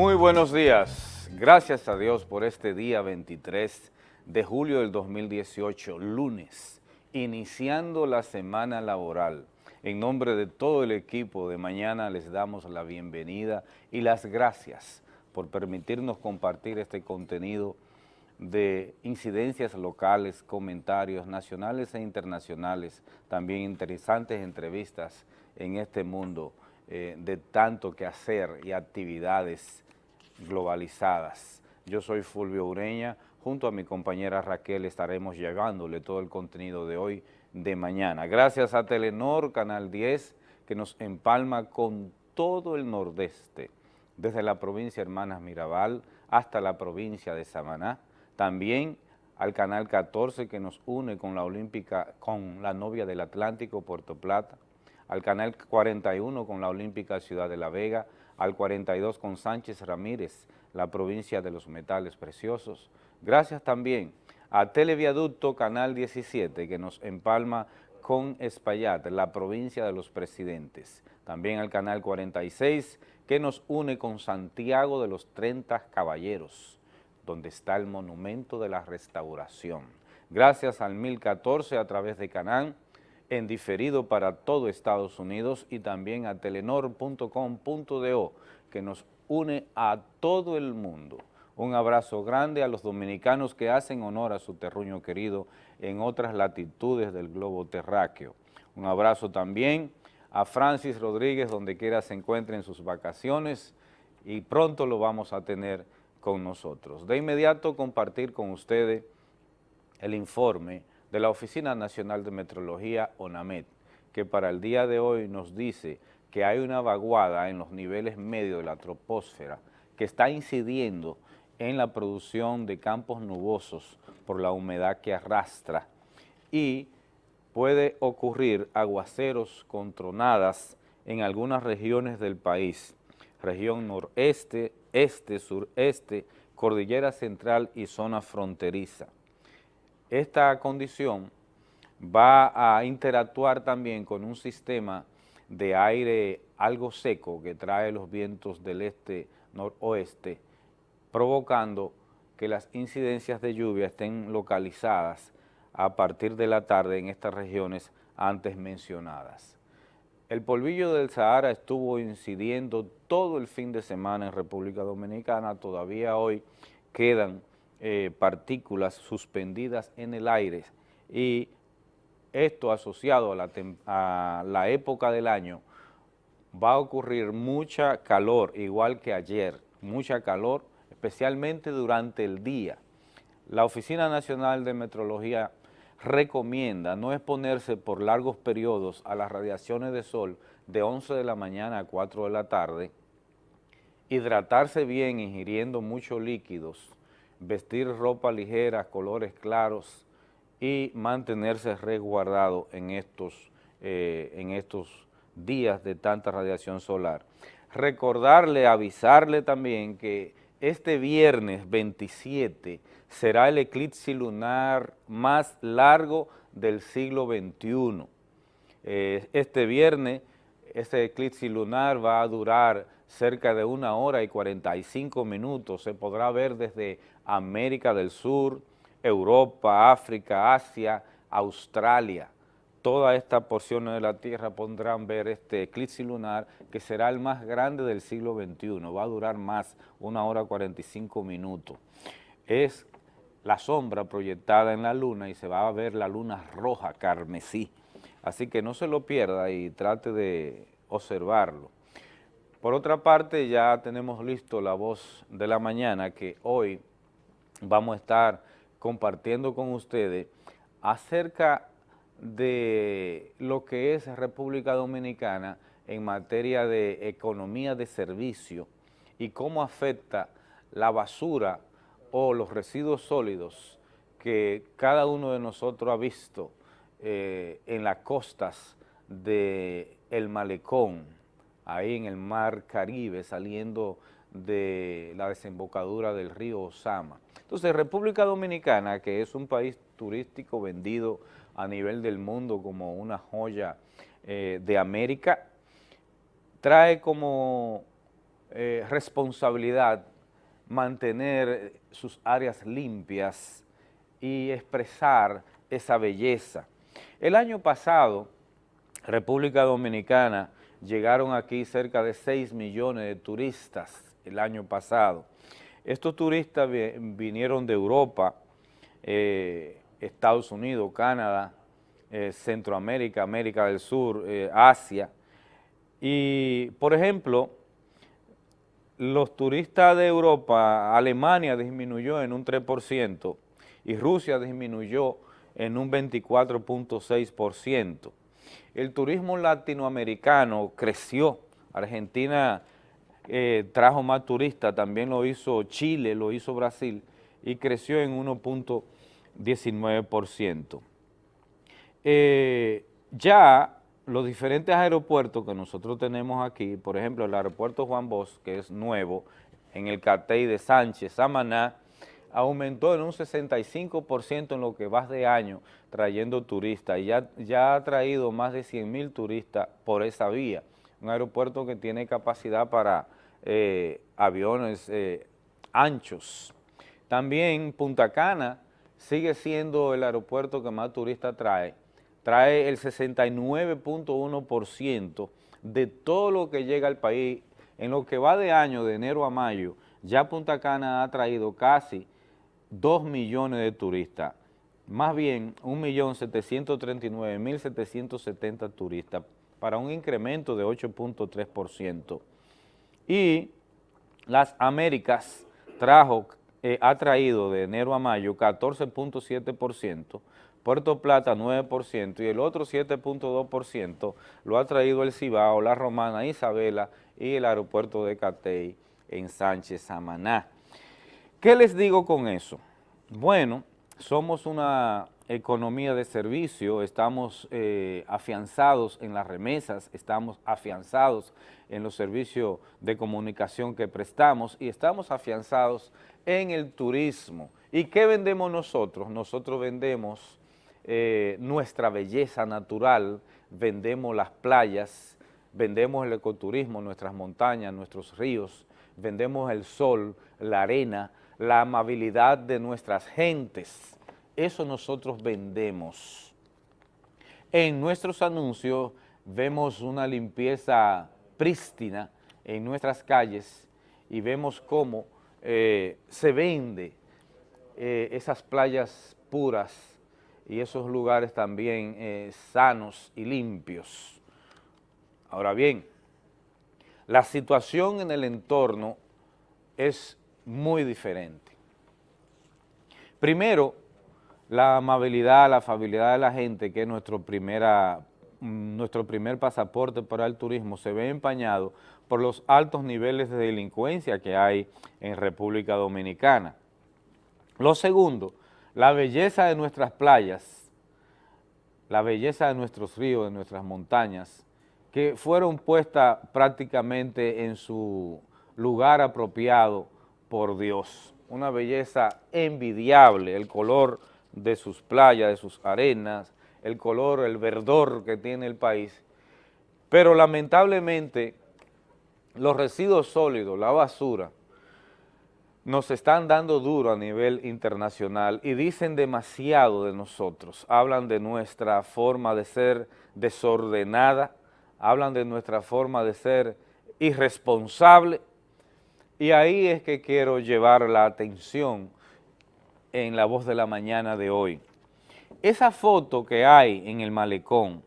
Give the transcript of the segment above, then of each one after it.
Muy buenos días. Gracias a Dios por este día 23 de julio del 2018, lunes, iniciando la semana laboral. En nombre de todo el equipo de mañana les damos la bienvenida y las gracias por permitirnos compartir este contenido de incidencias locales, comentarios nacionales e internacionales, también interesantes entrevistas en este mundo eh, de tanto que hacer y actividades globalizadas. Yo soy Fulvio Ureña, junto a mi compañera Raquel estaremos llevándole todo el contenido de hoy, de mañana. Gracias a Telenor, Canal 10, que nos empalma con todo el nordeste, desde la provincia Hermanas Mirabal hasta la provincia de Samaná, también al Canal 14 que nos une con la Olímpica, con la novia del Atlántico, Puerto Plata, al Canal 41 con la Olímpica Ciudad de La Vega, al 42 con Sánchez Ramírez, la provincia de los metales preciosos. Gracias también a Televiaducto Canal 17 que nos empalma con Espaillat, la provincia de los presidentes. También al Canal 46 que nos une con Santiago de los 30 Caballeros, donde está el Monumento de la Restauración. Gracias al 1014 a través de Canal en diferido para todo Estados Unidos y también a telenor.com.do que nos une a todo el mundo. Un abrazo grande a los dominicanos que hacen honor a su terruño querido en otras latitudes del globo terráqueo. Un abrazo también a Francis Rodríguez, donde quiera se encuentre en sus vacaciones y pronto lo vamos a tener con nosotros. De inmediato compartir con ustedes el informe de la Oficina Nacional de Metrología, ONAMET, que para el día de hoy nos dice que hay una vaguada en los niveles medios de la troposfera que está incidiendo en la producción de campos nubosos por la humedad que arrastra y puede ocurrir aguaceros con tronadas en algunas regiones del país, región noreste, este, sureste, cordillera central y zona fronteriza. Esta condición va a interactuar también con un sistema de aire algo seco que trae los vientos del este-noroeste, provocando que las incidencias de lluvia estén localizadas a partir de la tarde en estas regiones antes mencionadas. El polvillo del Sahara estuvo incidiendo todo el fin de semana en República Dominicana, todavía hoy quedan eh, partículas suspendidas en el aire y esto asociado a la, a la época del año va a ocurrir mucha calor, igual que ayer, mucha calor, especialmente durante el día. La Oficina Nacional de Metrología recomienda no exponerse por largos periodos a las radiaciones de sol de 11 de la mañana a 4 de la tarde, hidratarse bien ingiriendo muchos líquidos, vestir ropa ligera, colores claros y mantenerse resguardado en estos, eh, en estos días de tanta radiación solar. Recordarle, avisarle también que este viernes 27 será el eclipse lunar más largo del siglo XXI. Eh, este viernes, este eclipse lunar va a durar cerca de una hora y 45 minutos, se podrá ver desde América del Sur, Europa, África, Asia, Australia. Toda esta porción de la Tierra podrán ver este eclipse lunar que será el más grande del siglo XXI, va a durar más, una hora 45 minutos. Es la sombra proyectada en la luna y se va a ver la luna roja, carmesí. Así que no se lo pierda y trate de observarlo. Por otra parte, ya tenemos listo la voz de la mañana que hoy vamos a estar compartiendo con ustedes acerca de lo que es República Dominicana en materia de economía de servicio y cómo afecta la basura o los residuos sólidos que cada uno de nosotros ha visto eh, en las costas del el malecón, ahí en el mar Caribe, saliendo de la desembocadura del río Osama. Entonces, República Dominicana, que es un país turístico vendido a nivel del mundo como una joya eh, de América, trae como eh, responsabilidad mantener sus áreas limpias y expresar esa belleza. El año pasado, República Dominicana, llegaron aquí cerca de 6 millones de turistas el año pasado. Estos turistas vinieron de Europa, eh, Estados Unidos, Canadá, eh, Centroamérica, América del Sur, eh, Asia. Y, por ejemplo, los turistas de Europa, Alemania disminuyó en un 3% y Rusia disminuyó en un 24.6%. El turismo latinoamericano creció, Argentina eh, trajo más turistas, también lo hizo Chile, lo hizo Brasil, y creció en 1.19%. Eh, ya los diferentes aeropuertos que nosotros tenemos aquí, por ejemplo, el aeropuerto Juan Bosch, que es nuevo, en el Catey de Sánchez, Samaná, aumentó en un 65% en lo que va de año trayendo turistas y ya, ya ha traído más de 100 mil turistas por esa vía. Un aeropuerto que tiene capacidad para eh, aviones eh, anchos. También Punta Cana sigue siendo el aeropuerto que más turistas trae. Trae el 69.1% de todo lo que llega al país. En lo que va de año, de enero a mayo, ya Punta Cana ha traído casi 2 millones de turistas, más bien 1.739.770 turistas, para un incremento de 8.3%. Y las Américas trajo, eh, ha traído de enero a mayo 14.7%, Puerto Plata 9% y el otro 7.2% lo ha traído el Cibao, la Romana, Isabela y el aeropuerto de Catey en Sánchez, Samaná. ¿Qué les digo con eso? Bueno, somos una economía de servicio, estamos eh, afianzados en las remesas, estamos afianzados en los servicios de comunicación que prestamos y estamos afianzados en el turismo. ¿Y qué vendemos nosotros? Nosotros vendemos eh, nuestra belleza natural, vendemos las playas, vendemos el ecoturismo, nuestras montañas, nuestros ríos, vendemos el sol, la arena, la amabilidad de nuestras gentes. Eso nosotros vendemos. En nuestros anuncios vemos una limpieza prístina en nuestras calles y vemos cómo eh, se vende eh, esas playas puras y esos lugares también eh, sanos y limpios. Ahora bien, la situación en el entorno es muy diferente. Primero, la amabilidad, la afabilidad de la gente, que es nuestro, primera, nuestro primer pasaporte para el turismo, se ve empañado por los altos niveles de delincuencia que hay en República Dominicana. Lo segundo, la belleza de nuestras playas, la belleza de nuestros ríos, de nuestras montañas, que fueron puestas prácticamente en su lugar apropiado por Dios. Una belleza envidiable, el color de sus playas, de sus arenas, el color, el verdor que tiene el país. Pero lamentablemente los residuos sólidos, la basura, nos están dando duro a nivel internacional y dicen demasiado de nosotros. Hablan de nuestra forma de ser desordenada, hablan de nuestra forma de ser irresponsable, y ahí es que quiero llevar la atención en la voz de la mañana de hoy. Esa foto que hay en el malecón,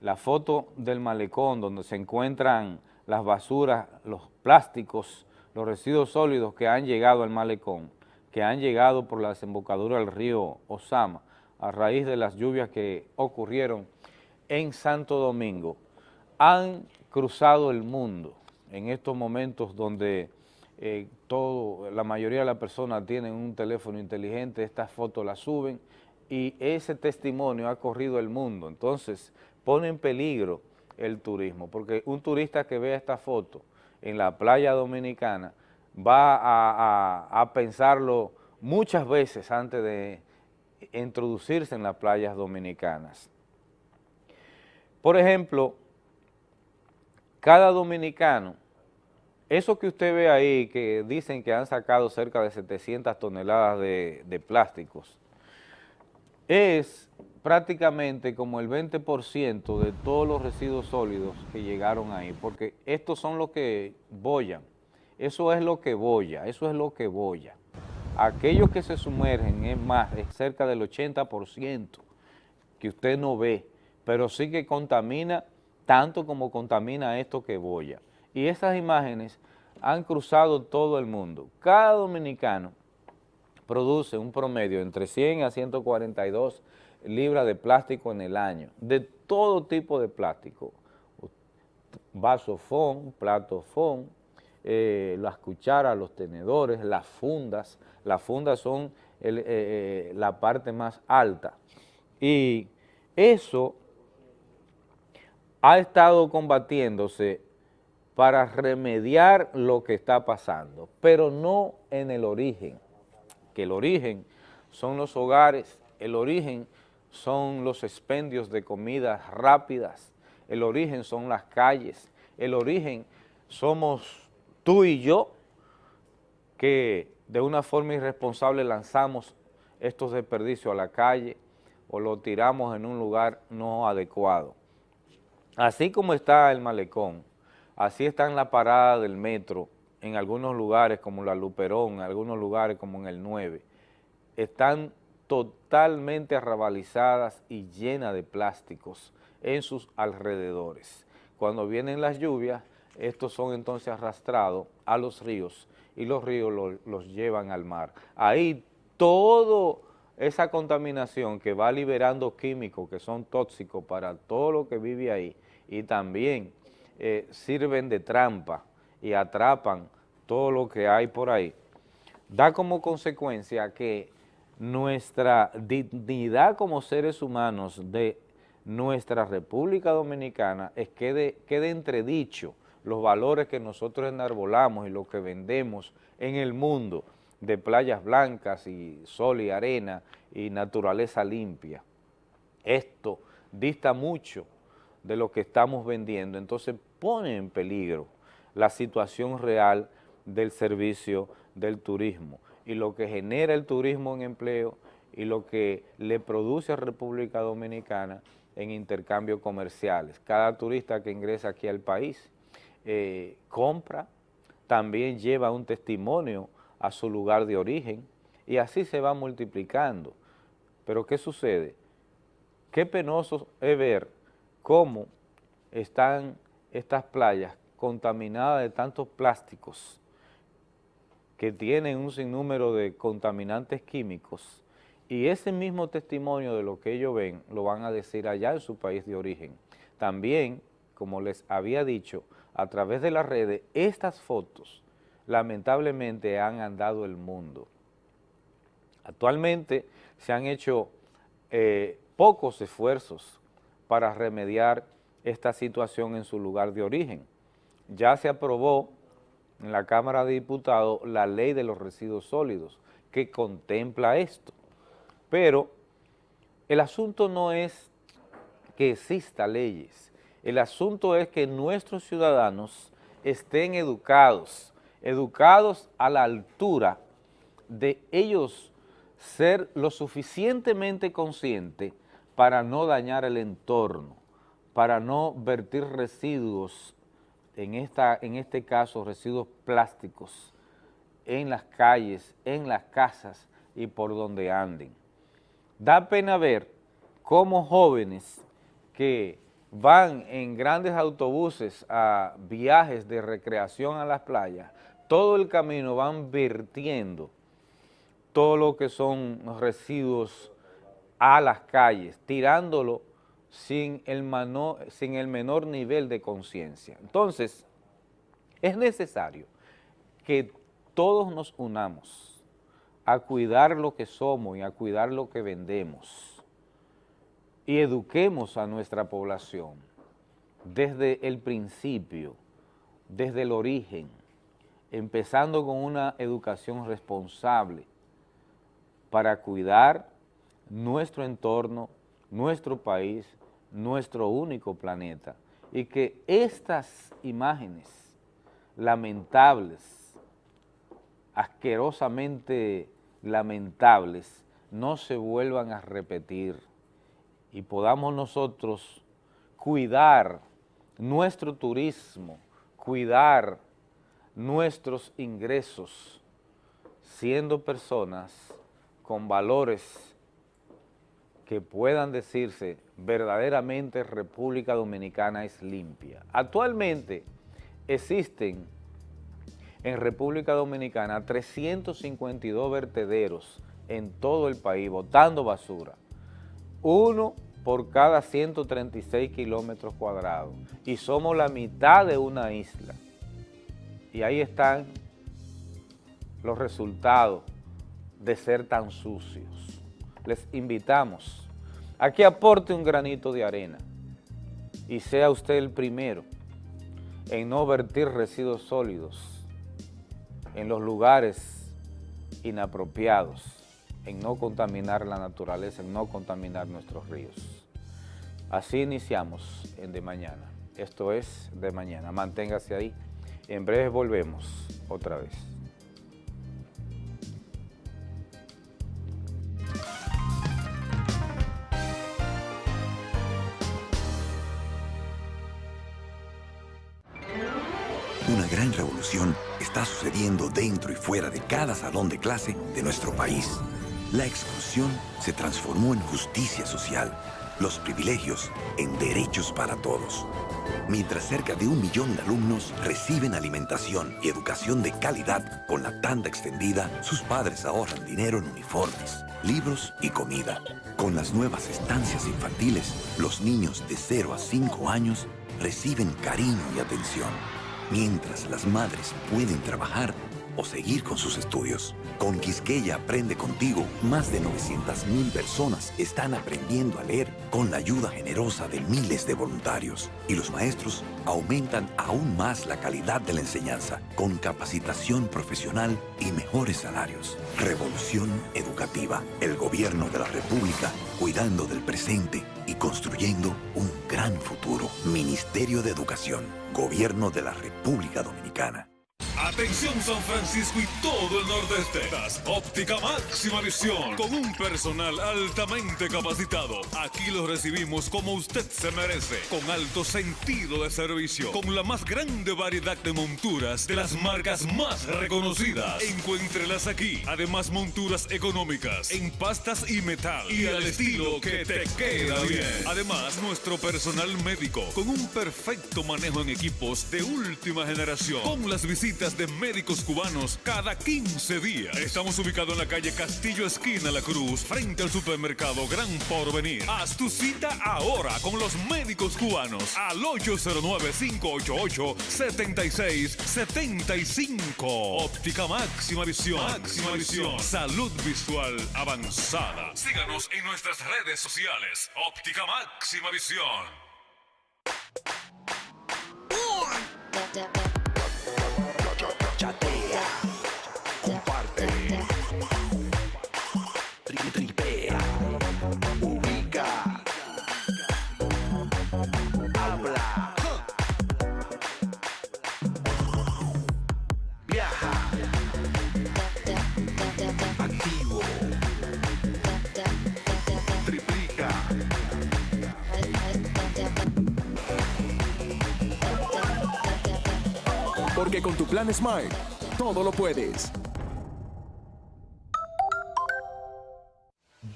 la foto del malecón donde se encuentran las basuras, los plásticos, los residuos sólidos que han llegado al malecón, que han llegado por la desembocadura del río Osama a raíz de las lluvias que ocurrieron en Santo Domingo, han cruzado el mundo en estos momentos donde eh, todo, la mayoría de las personas tienen un teléfono inteligente, estas fotos las suben y ese testimonio ha corrido el mundo. Entonces, pone en peligro el turismo, porque un turista que vea esta foto en la playa dominicana va a, a pensarlo muchas veces antes de introducirse en las playas dominicanas. Por ejemplo, cada dominicano eso que usted ve ahí, que dicen que han sacado cerca de 700 toneladas de, plásticos, es prácticamente como el 20% de todos los residuos sólidos que llegaron ahí, porque estos son los que bollan, eso es lo que bolla, eso es lo que bolla. Aquellos que se sumergen es más, es cerca del 80% que usted no ve, pero sí que contamina tanto como contamina esto que boya. Y esas imágenes han cruzado todo el mundo. Cada dominicano produce un promedio entre 100 a 142 libras de plástico en el año, de todo tipo de plástico, vaso fón, plato fón, eh, las cucharas, los tenedores, las fundas, las fundas son eh, eh, la parte más alta. Y eso ha estado combatiéndose para remediar lo que está pasando, pero no en el origen, que el origen son los hogares, el origen son los expendios de comidas rápidas, el origen son las calles, el origen somos tú y yo, que de una forma irresponsable lanzamos estos desperdicios a la calle o lo tiramos en un lugar no adecuado. Así como está el malecón, así está en la parada del metro, en algunos lugares como la Luperón, en algunos lugares como en el 9, están totalmente arrabalizadas y llenas de plásticos en sus alrededores. Cuando vienen las lluvias, estos son entonces arrastrados a los ríos y los ríos los llevan al mar. Ahí toda esa contaminación que va liberando químicos que son tóxicos para todo lo que vive ahí, y también eh, sirven de trampa y atrapan todo lo que hay por ahí, da como consecuencia que nuestra dignidad como seres humanos de nuestra República Dominicana es quede, quede entredicho los valores que nosotros enarbolamos y lo que vendemos en el mundo de playas blancas y sol y arena y naturaleza limpia. Esto dista mucho de lo que estamos vendiendo, entonces pone en peligro la situación real del servicio del turismo y lo que genera el turismo en empleo y lo que le produce a República Dominicana en intercambios comerciales. Cada turista que ingresa aquí al país eh, compra, también lleva un testimonio a su lugar de origen y así se va multiplicando. Pero ¿qué sucede? Qué penoso es ver cómo están estas playas contaminadas de tantos plásticos que tienen un sinnúmero de contaminantes químicos y ese mismo testimonio de lo que ellos ven lo van a decir allá en su país de origen. También, como les había dicho, a través de las redes, estas fotos lamentablemente han andado el mundo. Actualmente se han hecho eh, pocos esfuerzos para remediar esta situación en su lugar de origen. Ya se aprobó en la Cámara de Diputados la ley de los residuos sólidos que contempla esto, pero el asunto no es que exista leyes, el asunto es que nuestros ciudadanos estén educados, educados a la altura de ellos ser lo suficientemente conscientes para no dañar el entorno, para no vertir residuos, en, esta, en este caso residuos plásticos, en las calles, en las casas y por donde anden. Da pena ver cómo jóvenes que van en grandes autobuses a viajes de recreación a las playas, todo el camino van vertiendo todo lo que son residuos a las calles, tirándolo sin el, sin el menor nivel de conciencia. Entonces, es necesario que todos nos unamos a cuidar lo que somos y a cuidar lo que vendemos y eduquemos a nuestra población desde el principio, desde el origen, empezando con una educación responsable para cuidar nuestro entorno, nuestro país, nuestro único planeta. Y que estas imágenes, lamentables, asquerosamente lamentables, no se vuelvan a repetir y podamos nosotros cuidar nuestro turismo, cuidar nuestros ingresos, siendo personas con valores que puedan decirse verdaderamente República Dominicana es limpia. Actualmente existen en República Dominicana 352 vertederos en todo el país botando basura. Uno por cada 136 kilómetros cuadrados y somos la mitad de una isla. Y ahí están los resultados de ser tan sucios. Les invitamos a que aporte un granito de arena y sea usted el primero en no vertir residuos sólidos en los lugares inapropiados, en no contaminar la naturaleza, en no contaminar nuestros ríos. Así iniciamos en De Mañana. Esto es De Mañana. Manténgase ahí. En breve volvemos otra vez. Sucediendo dentro y fuera de cada salón de clase de nuestro país. La exclusión se transformó en justicia social los privilegios en derechos para todos. Mientras cerca de un millón de alumnos reciben alimentación y educación de calidad con la tanda extendida, sus padres ahorran dinero en uniformes, libros y comida. Con las nuevas estancias infantiles, los niños de 0 a 5 años reciben cariño y atención, mientras las madres pueden trabajar o seguir con sus estudios. Con Quisqueya Aprende Contigo, más de 900.000 personas están aprendiendo a leer con la ayuda generosa de miles de voluntarios. Y los maestros aumentan aún más la calidad de la enseñanza con capacitación profesional y mejores salarios. Revolución Educativa. El gobierno de la República cuidando del presente construyendo un gran futuro. Ministerio de Educación. Gobierno de la República Dominicana. Atención San Francisco y todo el nordeste. Das óptica máxima visión con un personal altamente capacitado. Aquí lo recibimos como usted se merece, con alto sentido de servicio, con la más grande variedad de monturas de las marcas más reconocidas. Encuéntrelas aquí. Además monturas económicas en pastas y metal y al estilo que te queda bien. Además nuestro personal médico con un perfecto manejo en equipos de última generación, con las visitas de médicos cubanos cada 15 días. Estamos ubicados en la calle Castillo Esquina La Cruz, frente al supermercado Gran Porvenir. Haz tu cita ahora con los médicos cubanos al 809-588-7675. Óptica máxima visión. Máxima visión. Salud visual avanzada. Síganos en nuestras redes sociales. Óptica máxima visión. Con tu plan Smile, todo lo puedes.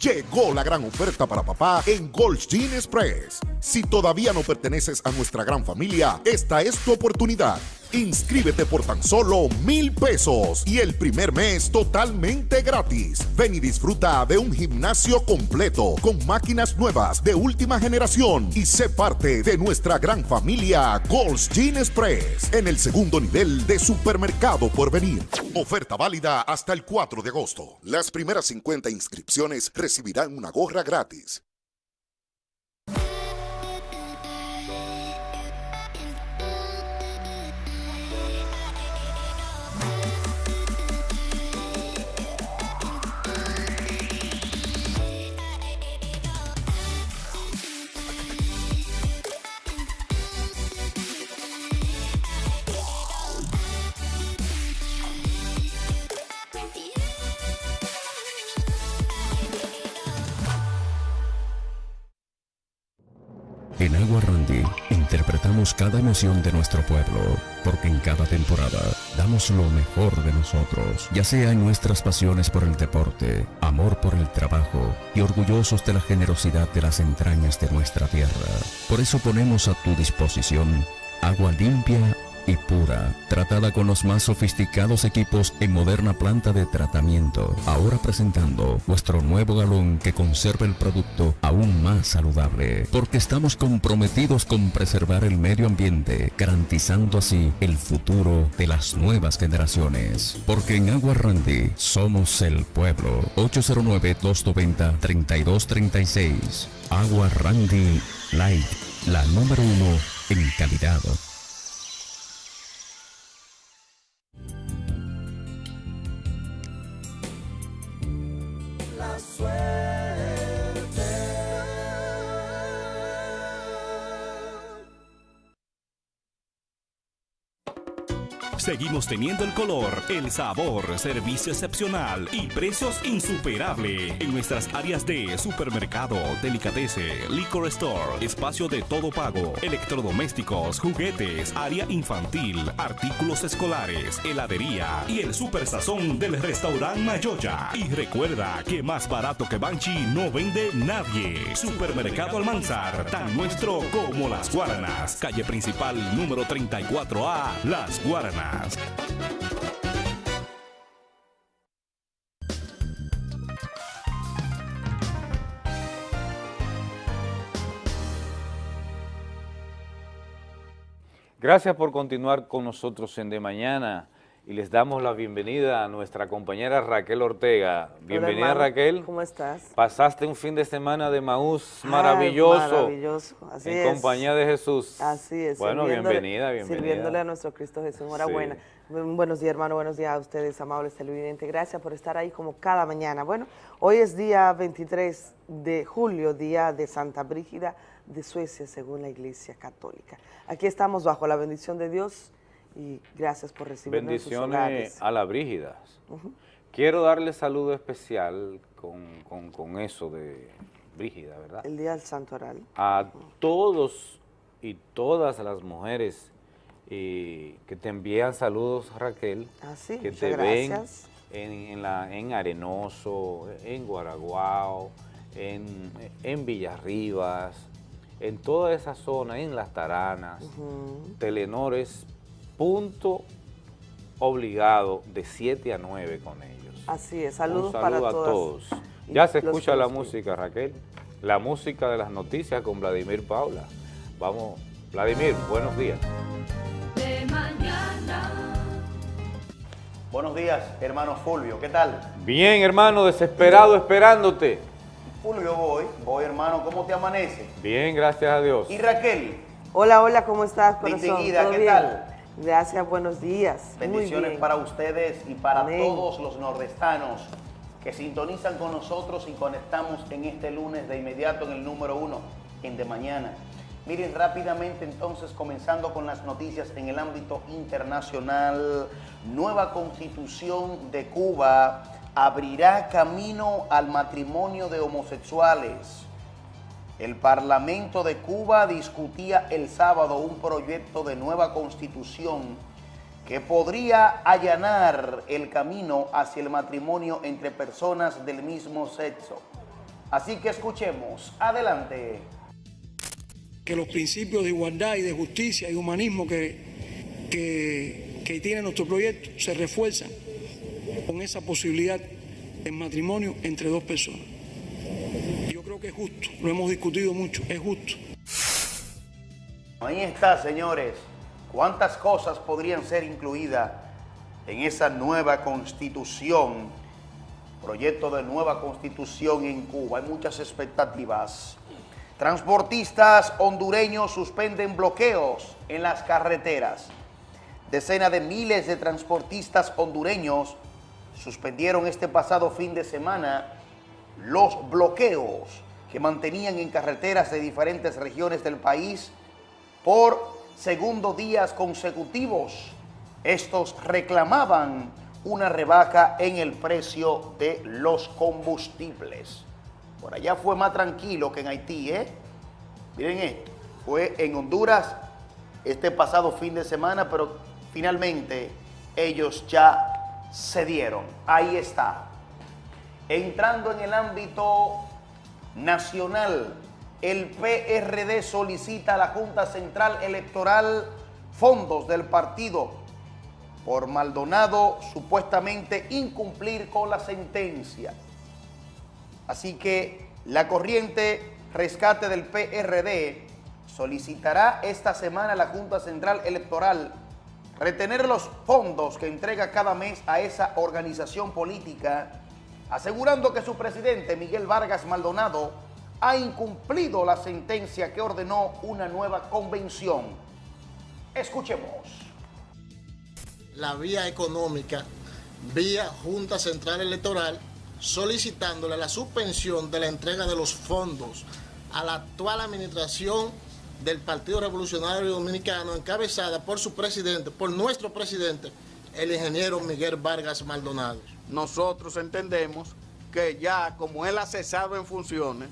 Llegó la gran oferta para papá en Gold Jean Express. Si todavía no perteneces a nuestra gran familia, esta es tu oportunidad. Inscríbete por tan solo mil pesos y el primer mes totalmente gratis. Ven y disfruta de un gimnasio completo con máquinas nuevas de última generación y sé parte de nuestra gran familia Gold's Gin Express en el segundo nivel de supermercado por venir. Oferta válida hasta el 4 de agosto. Las primeras 50 inscripciones recibirán una gorra gratis. En Agua Randy interpretamos cada emoción de nuestro pueblo, porque en cada temporada damos lo mejor de nosotros, ya sea en nuestras pasiones por el deporte, amor por el trabajo y orgullosos de la generosidad de las entrañas de nuestra tierra. Por eso ponemos a tu disposición agua limpia y pura, tratada con los más sofisticados equipos en moderna planta de tratamiento. Ahora presentando nuestro nuevo galón que conserva el producto aún más saludable, porque estamos comprometidos con preservar el medio ambiente, garantizando así el futuro de las nuevas generaciones. Porque en Agua Randy somos el pueblo. 809-290-3236. Agua Randy Light, la número uno en calidad. I swear. Seguimos teniendo el color, el sabor, servicio excepcional y precios insuperables en nuestras áreas de supermercado, delicatese, liquor store, espacio de todo pago, electrodomésticos, juguetes, área infantil, artículos escolares, heladería y el super sazón del restaurante Mayoya. Y recuerda que más barato que Banchi no vende nadie. Supermercado Almanzar, tan nuestro como las Guaranas. Calle principal número 34A, Las Guaranas. Gracias por continuar con nosotros en De Mañana y les damos la bienvenida a nuestra compañera Raquel Ortega. Bienvenida Raquel. ¿Cómo estás? Pasaste un fin de semana de Maús maravilloso. maravilloso, así en compañía de Jesús. Así es. Bueno, bienvenida, bienvenida. Sirviéndole a nuestro Cristo Jesús. Enhorabuena. Buenos días, hermano. Buenos días a ustedes, amables televidentes. Gracias por estar ahí como cada mañana. Bueno, hoy es día 23 de julio, día de Santa Brígida de Suecia, según la Iglesia Católica. Aquí estamos bajo la bendición de Dios y gracias por recibirnos Bendiciones a la Brígida. Quiero darle saludo especial con, eso de Brígida, ¿verdad? El Día del Santo Oral. A todos y todas las mujeres que te envían saludos, Raquel. Ah, sí, que te ven en, la, en Arenoso, en Guaraguao, en, en Villarribas, en toda esa zona, en Las Taranas, Telenores punto obligado de 7 a 9 con ellos. Así es, saludos Un saludo a todos. Ya se escucha la música, Raquel. La música de las noticias con Vladimir Paula. Vamos, Vladimir, buenos días. De mañana. Buenos días, hermano Fulvio, ¿qué tal? Bien, hermano, desesperado esperándote. Fulvio, voy, voy, hermano, ¿cómo te amanece? Bien, gracias a Dios. ¿Y Raquel? Hola, hola, ¿cómo estás, corazón? Distinguida, ¿qué tal? Gracias, buenos días. Bendiciones para ustedes y para todos los nordestanos que sintonizan con nosotros y conectamos en este lunes de inmediato en el número uno, en De Mañana. Miren rápidamente entonces, comenzando con las noticias en el ámbito internacional, nueva constitución de Cuba abrirá camino al matrimonio de homosexuales. El Parlamento de Cuba discutía el sábado un proyecto de nueva constitución que podría allanar el camino hacia el matrimonio entre personas del mismo sexo. Así que escuchemos. Adelante. Que los principios de igualdad y de justicia y humanismo que, que, tiene nuestro proyecto se refuerzan con esa posibilidad de matrimonio entre dos personas que es justo, lo hemos discutido mucho, es justo. Ahí está, señores. ¿Cuántas cosas podrían ser incluidas en esa nueva constitución? Proyecto de nueva constitución en Cuba. Hay muchas expectativas. Transportistas hondureños suspenden bloqueos en las carreteras. Decenas de miles de transportistas hondureños suspendieron este pasado fin de semana los bloqueos que mantenían en carreteras de diferentes regiones del país por segundo días consecutivos. Estos reclamaban una rebaja en el precio de los combustibles. Por allá fue más tranquilo que en Haití, ¿eh? Miren esto. fue en Honduras este pasado fin de semana, pero finalmente ellos ya se dieron. Ahí está. Entrando en el ámbito nacional, el PRD solicita a la Junta Central Electoral fondos del partido por Maldonado supuestamente incumplir con la sentencia. Así que la corriente rescate del PRD solicitará esta semana a la Junta Central Electoral retener los fondos que entrega cada mes a esa organización política, asegurando que su presidente, Miguel Vargas Maldonado, ha incumplido la sentencia que ordenó una nueva convención. Escuchemos. La vía económica, vía Junta Central Electoral, solicitándole la suspensión de la entrega de los fondos a la actual administración del Partido Revolucionario Dominicano, encabezada por su presidente, por nuestro presidente, el ingeniero Miguel Vargas Maldonado. Nosotros entendemos que ya como él ha cesado en funciones,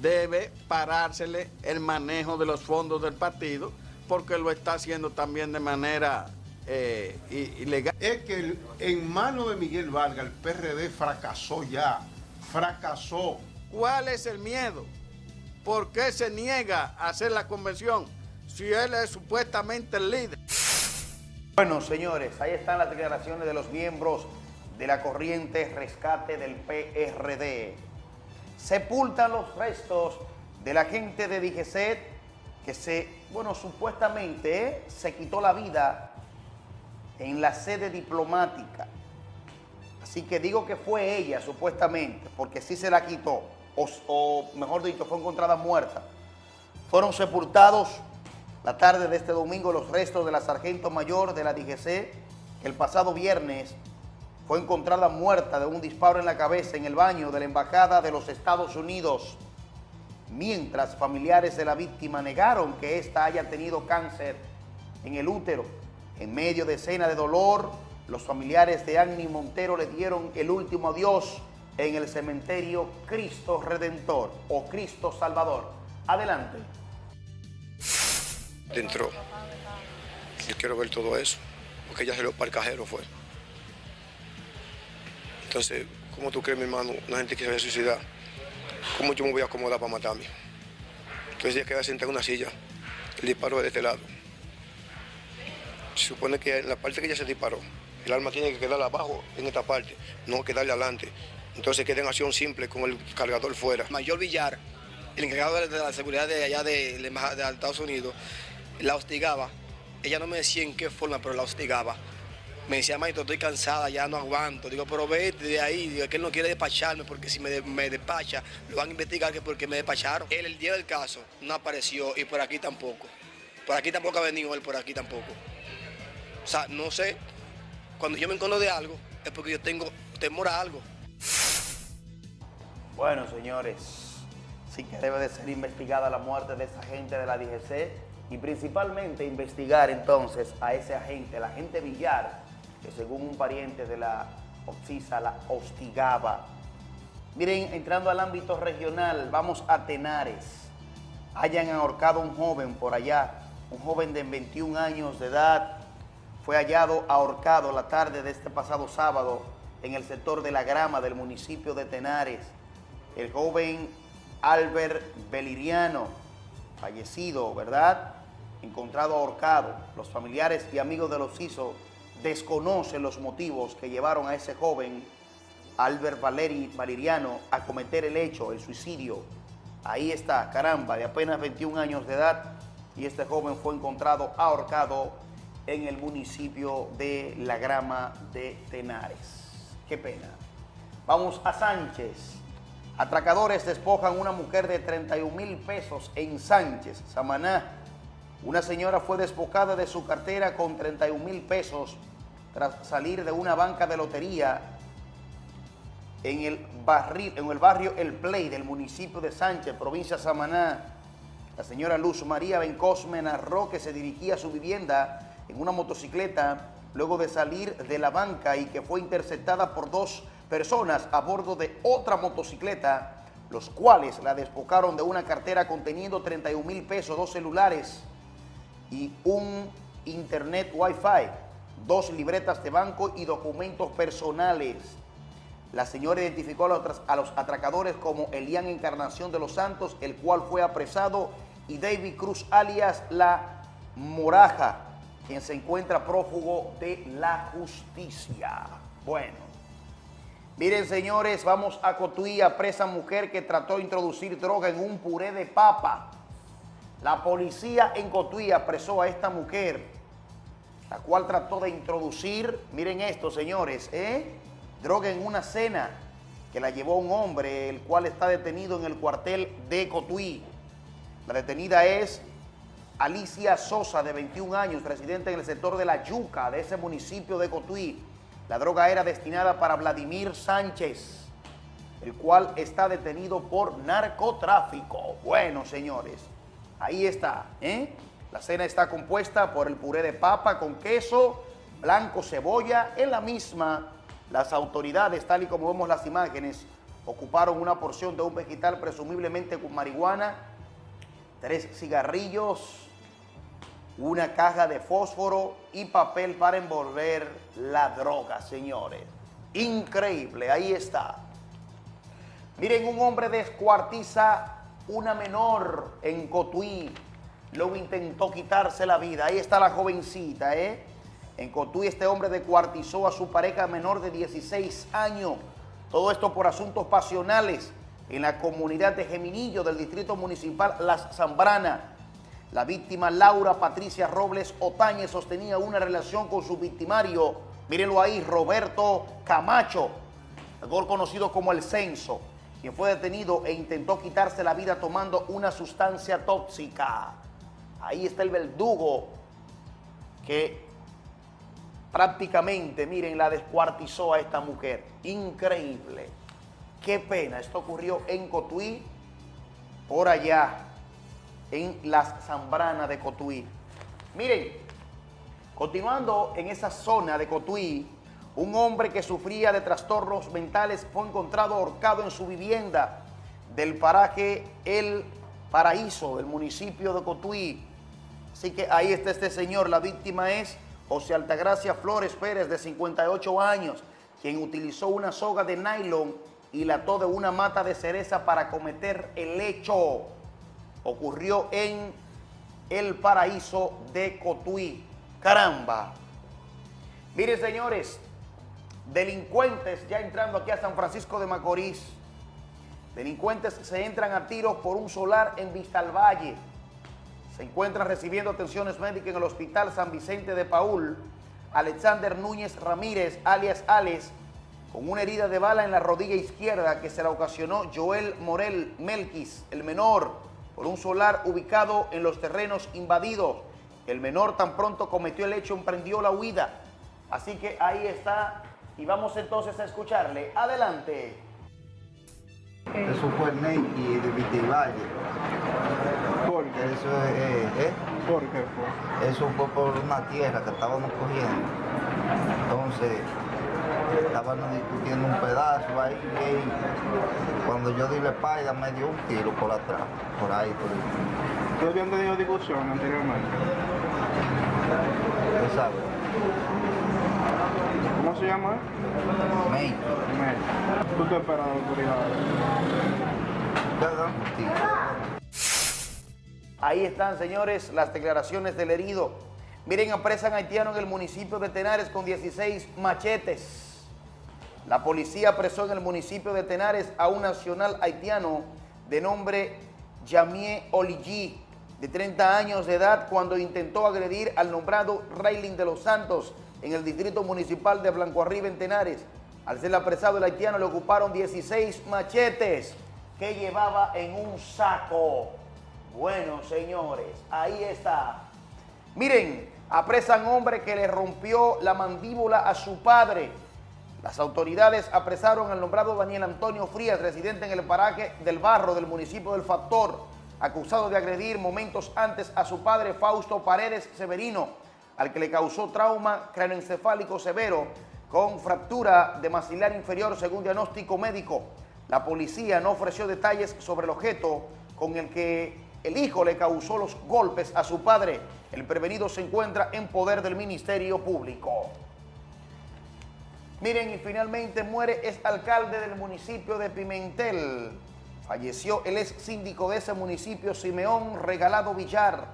debe parársele el manejo de los fondos del partido, porque lo está haciendo también de manera eh, ilegal. Es que en manos de Miguel Vargas el PRD fracasó ya, fracasó. ¿Cuál es el miedo? ¿Por qué se niega a hacer la convención si él es supuestamente el líder? Bueno, señores, ahí están las declaraciones de los miembros de la corriente rescate del PRD. Sepultan los restos de la gente de DGCET que se, bueno, supuestamente eh, se quitó la vida en la sede diplomática. Así que digo que fue ella, supuestamente, porque sí se la quitó o, mejor dicho, fue encontrada muerta. Fueron sepultados la tarde de este domingo los restos de la sargento mayor de la DGC, que el pasado viernes fue encontrada muerta de un disparo en la cabeza en el baño de la Embajada de los Estados Unidos, mientras familiares de la víctima negaron que ésta haya tenido cáncer en el útero. En medio de escena de dolor, los familiares de Annie Montero le dieron el último adiós en el cementerio Cristo Redentor o Cristo Salvador. Adelante. Dentro. Yo quiero ver todo eso, porque ella se lo para fue. Entonces, ¿cómo tú crees, mi hermano, una gente que se vaya a suicidar? ¿Cómo yo me voy a acomodar para matarme? Entonces ella queda sentada en una silla, el disparo de este lado. Se supone que en la parte que ella se disparó, el arma tiene que quedar abajo, en esta parte, no quedarle adelante. Entonces queda en acción simple con el cargador fuera. Mayor Villar, el encargado de la seguridad de allá de, de Estados Unidos, la hostigaba. Ella no me decía en qué forma, pero la hostigaba. Me decía, maestro, estoy cansada, ya no aguanto. Digo, pero vete de ahí, digo, que él no quiere despacharme porque si me, despacha, lo van a investigar que porque me despacharon. Él el día del caso no apareció y por aquí tampoco. Por aquí tampoco ha venido él, por aquí tampoco. O sea, no sé, cuando yo me encono de algo es porque yo tengo temor a algo. Bueno, señores, sí que debe de ser investigada la muerte de esa gente de la DGC y principalmente investigar entonces a ese agente, el agente Villar, que según un pariente de la Oxisa la hostigaba. Miren, entrando al ámbito regional, vamos a Tenares. Hayan ahorcado a un joven por allá, un joven de 21 años de edad, fue hallado ahorcado la tarde de este pasado sábado en el sector de la grama del municipio de Tenares el joven Albert Beliriano, fallecido, ¿verdad? Encontrado ahorcado. Los familiares y amigos de los CISO desconocen los motivos que llevaron a ese joven Albert Valeri, Valeriano a cometer el hecho, el suicidio. Ahí está, caramba, de apenas 21 años de edad y este joven fue encontrado ahorcado en el municipio de La Grama de Tenares. Qué pena. Vamos a Sánchez. Atracadores despojan una mujer de 31 mil pesos en Sánchez, Samaná. Una señora fue despojada de su cartera con 31 mil pesos tras salir de una banca de lotería en el, barrio, en el barrio El Play del municipio de Sánchez, provincia de Samaná. La señora Luz María Bencosme narró que se dirigía a su vivienda en una motocicleta luego de salir de la banca y que fue interceptada por dos personas a bordo de otra motocicleta, los cuales la despojaron de una cartera conteniendo 31 mil pesos, dos celulares y un internet wifi, dos libretas de banco y documentos personales. La señora identificó a los, a atracadores como Elian Encarnación de los Santos, el cual fue apresado, y David Cruz alias La Moraja, quien se encuentra prófugo de la justicia. Bueno, miren señores, vamos a Cotuí, presa mujer que trató de introducir droga en un puré de papa. La policía en Cotuí apresó a esta mujer, la cual trató de introducir, miren esto señores, ¿eh? droga en una cena que la llevó un hombre, el cual está detenido en el cuartel de Cotuí. La detenida es Alicia Sosa, de 21 años, residente en el sector de La Yuca, de ese municipio de Cotuí. La droga era destinada para Vladimir Sánchez, el cual está detenido por narcotráfico. Bueno, señores, ahí está, ¿eh? La cena está compuesta por el puré de papa con queso, blanco, cebolla. En la misma, las autoridades, tal y como vemos las imágenes, ocuparon una porción de un vegetal presumiblemente con marihuana, tres cigarrillos, una caja de fósforo y papel para envolver la droga, señores. Increíble, ahí está. Miren, un hombre descuartiza una menor en Cotuí. Luego intentó quitarse la vida. Ahí está la jovencita, ¿eh? En Cotuí este hombre descuartizó a su pareja menor de 16 años. Todo esto por asuntos pasionales en la comunidad de Geminillo del Distrito Municipal Las Zambrana. La víctima Laura Patricia Robles Otañez sostenía una relación con su victimario, mírenlo ahí, Roberto Camacho, mejor conocido como El Censo, quien fue detenido e intentó quitarse la vida tomando una sustancia tóxica. Ahí está el verdugo que prácticamente, miren, la descuartizó a esta mujer. Increíble. Qué pena. Esto ocurrió en Cotuí, por allá, en las Zambranas de Cotuí. Miren, continuando en esa zona de Cotuí, un hombre que sufría de trastornos mentales fue encontrado ahorcado en su vivienda del paraje El Paraíso, del municipio de Cotuí. Así que ahí está este señor, la víctima es José Altagracia Flores Pérez, de 58 años, quien utilizó una soga de nylon y la ató de una mata de cereza para cometer el hecho. Ocurrió en el paraíso de Cotuí. Caramba. Miren, señores, delincuentes ya entrando aquí a San Francisco de Macorís. Delincuentes se entran a tiros por un solar en Vistalvalle. Se encuentran recibiendo atenciones médicas en el Hospital San Vicente de Paul. Alexander Núñez Ramírez, alias Alex, con una herida de bala en la rodilla izquierda que se la ocasionó Joel Morel Melquis, el menor, por un solar ubicado en los terrenos invadidos. El menor tan pronto cometió el hecho emprendió la huida. Así que ahí está y vamos entonces a escucharle. Adelante. Eso fue el Nike de Vitivalle. ¿Por qué? Eso es, ¿eh? ¿Por qué fue? Eso fue por una tierra que estábamos cogiendo. Entonces, estábamos discutiendo un pedazo ahí y cuando yo di la espalda me dio un tiro por atrás, por ahí. Por ahí. ¿Ustedes habían tenido discusión anteriormente? Exacto. ¿Cómo se llama? May. May. Ahí están, señores, las declaraciones del herido. Miren, apresan haitiano en el municipio de Tenares con 16 machetes. La policía apresó en el municipio de Tenares a un nacional haitiano de nombre Jamie Oligi, de 30 años de edad, cuando intentó agredir al nombrado Raylin de los Santos en el distrito municipal de Blanco Arriba en Tenares. Al ser apresado el haitiano le ocuparon 16 machetes que llevaba en un saco. Bueno, señores, ahí está. Miren, apresan hombre que le rompió la mandíbula a su padre. Las autoridades apresaron al nombrado Daniel Antonio Frías, residente en el paraje del barro del municipio del Factor, acusado de agredir momentos antes a su padre Fausto Paredes Severino, al que le causó trauma cráneoencefálico severo con fractura de maxilar inferior según diagnóstico médico. La policía no ofreció detalles sobre el objeto con el que el hijo le causó los golpes a su padre. El prevenido se encuentra en poder del Ministerio Público. Miren, y finalmente muere es alcalde del municipio de Pimentel. Falleció el ex síndico de ese municipio, Simeón Regalado Villar,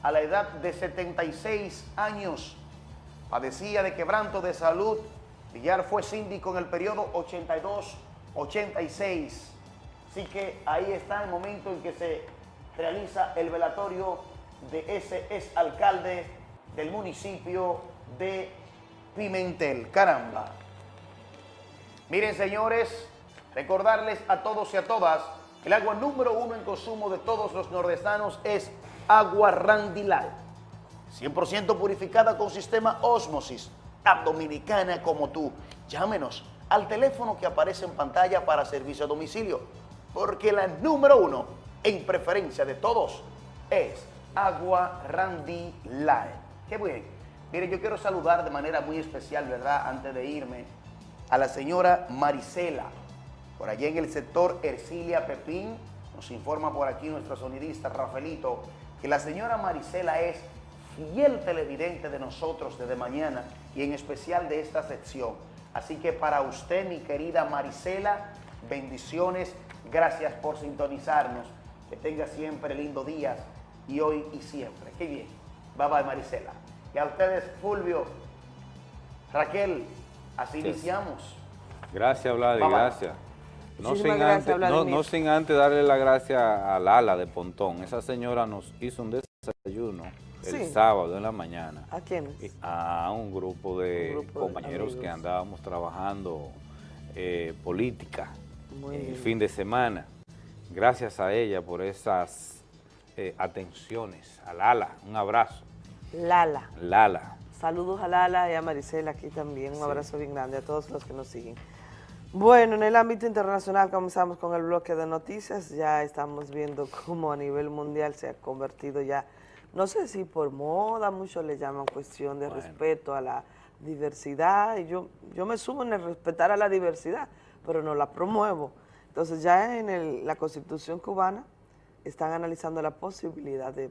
a la edad de 76 años. Padecía de quebranto de salud. Villar fue síndico en el periodo 82-86. Así que ahí está el momento en que se realiza el velatorio de ese ex alcalde del municipio de Pimentel. Caramba. Miren, señores, recordarles a todos y a todas que el agua número uno en consumo de todos los nordestanos es agua Randilal. 100% purificada con sistema Osmosis. Dominicana como tú. Llámenos al teléfono que aparece en pantalla para servicio a domicilio. Porque la número uno en preferencia de todos es agua Randilal. Qué bien. Miren, yo quiero saludar de manera muy especial, ¿verdad? Antes de irme a la señora Marisela, por allá en el sector Ercilia Pepín, nos informa por aquí nuestro sonidista Rafaelito, que la señora Marisela es fiel televidente de nosotros desde mañana y en especial de esta sección. Así que para usted, mi querida Marisela, bendiciones, gracias por sintonizarnos. Que tenga siempre lindo día y hoy y siempre. Qué bien. Bye bye, Marisela. Y a ustedes, Fulvio, Raquel, Así Sí. iniciamos. Gracias, Vladi, Bye, bye. gracias. No sin, gracias, antes, no sin antes darle la gracia a Lala de Pontón. Esa señora nos hizo un desayuno el Sí. sábado en la mañana ¿A quiénes? a un grupo de Un grupo de compañeros que andábamos trabajando eh, política Muy el bien. fin de semana. Gracias a ella por esas eh, atenciones. A Lala, un abrazo. Lala. Lala. Saludos a Lala y a Maricela aquí también. Un abrazo bien grande a todos los que nos siguen. Bueno, en el ámbito internacional comenzamos con el bloque de noticias. Ya estamos viendo cómo a nivel mundial se ha convertido ya, no sé si por moda, muchos le llaman cuestión de respeto a la diversidad. Y yo, yo me sumo en el respetar a la diversidad, pero no la promuevo. Entonces ya en el- la constitución cubana están analizando la posibilidad de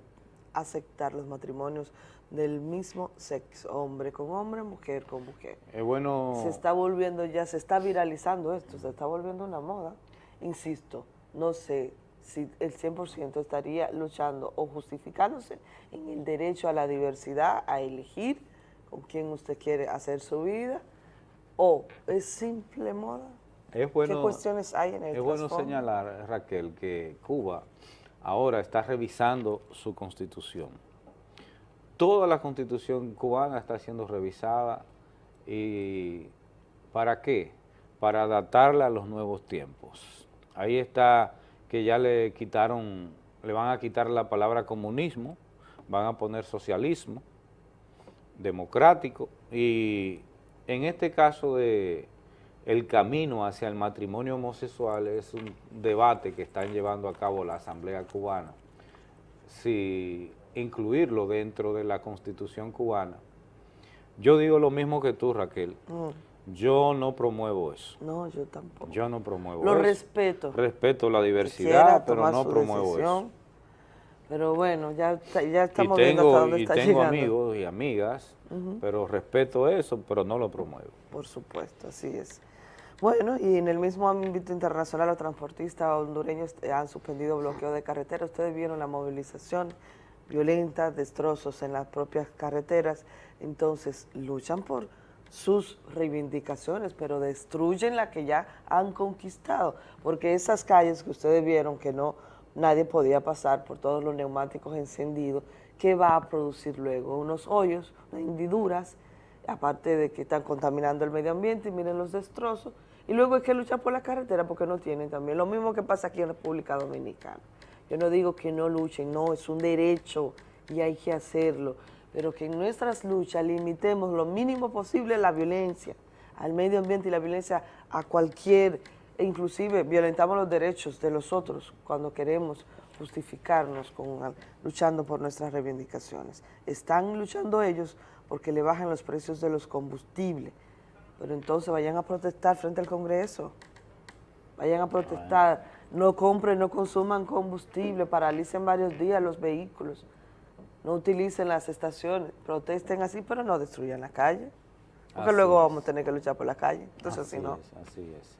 aceptar los matrimonios del mismo sexo, hombre con hombre, mujer con mujer. Es bueno... Se está volviendo ya, se está viralizando esto, se está volviendo una moda. Insisto, no sé si el 100% estaría luchando o justificándose en el derecho a la diversidad, a elegir con quién usted quiere hacer su vida, o es simple moda. Es bueno, ¿Qué cuestiones hay en el Es bueno señalar, Raquel, que Cuba ahora está revisando su constitución. Toda la constitución cubana está siendo revisada y ¿para qué? Para adaptarla a los nuevos tiempos. Ahí está que ya le quitaron, le van a quitar la palabra comunismo, van a poner socialismo, democrático y en este caso de el camino hacia el matrimonio homosexual es un debate que están llevando a cabo la Asamblea Cubana, si incluirlo dentro de la Constitución cubana. Yo digo lo mismo que tú, Raquel, Mm, yo no promuevo eso, no, yo tampoco. yo no promuevo Lo eso. respeto. Respeto la diversidad, pero no promuevo decisión, eso. Pero bueno, ya, ya estamos viendo hasta dónde y está tengo llegando. amigos y amigas, pero respeto eso, pero no lo promuevo. Por supuesto, así es. Bueno, y en el mismo ámbito internacional, los transportistas hondureños han suspendido bloqueo de carretera. Ustedes vieron la movilización violenta, destrozos en las propias carreteras. Entonces, luchan por sus reivindicaciones, pero destruyen la que ya han conquistado. Porque esas calles que ustedes vieron que no nadie podía pasar por todos los neumáticos encendidos, ¿qué va a producir luego? Unos hoyos, unas hendiduras, aparte de que están contaminando el medio ambiente, y miren los destrozos, y luego hay que luchar por la carretera porque no tienen también. Lo mismo que pasa aquí en República Dominicana. Yo no digo que no luchen, no, es un derecho y hay que hacerlo, pero que en nuestras luchas limitemos lo mínimo posible la violencia al medio ambiente y la violencia a cualquier, e inclusive violentamos los derechos de los otros cuando queremos justificarnos con, luchando por nuestras reivindicaciones. Están luchando ellos porque le bajan los precios de los combustibles, pero entonces vayan a protestar frente al Congreso, vayan a protestar, no compren, no consuman combustible, paralicen varios días los vehículos, no utilicen las estaciones, protesten así, pero no destruyan la calle, porque Así luego es. vamos a tener que luchar por la calle, entonces Así no. es, así es.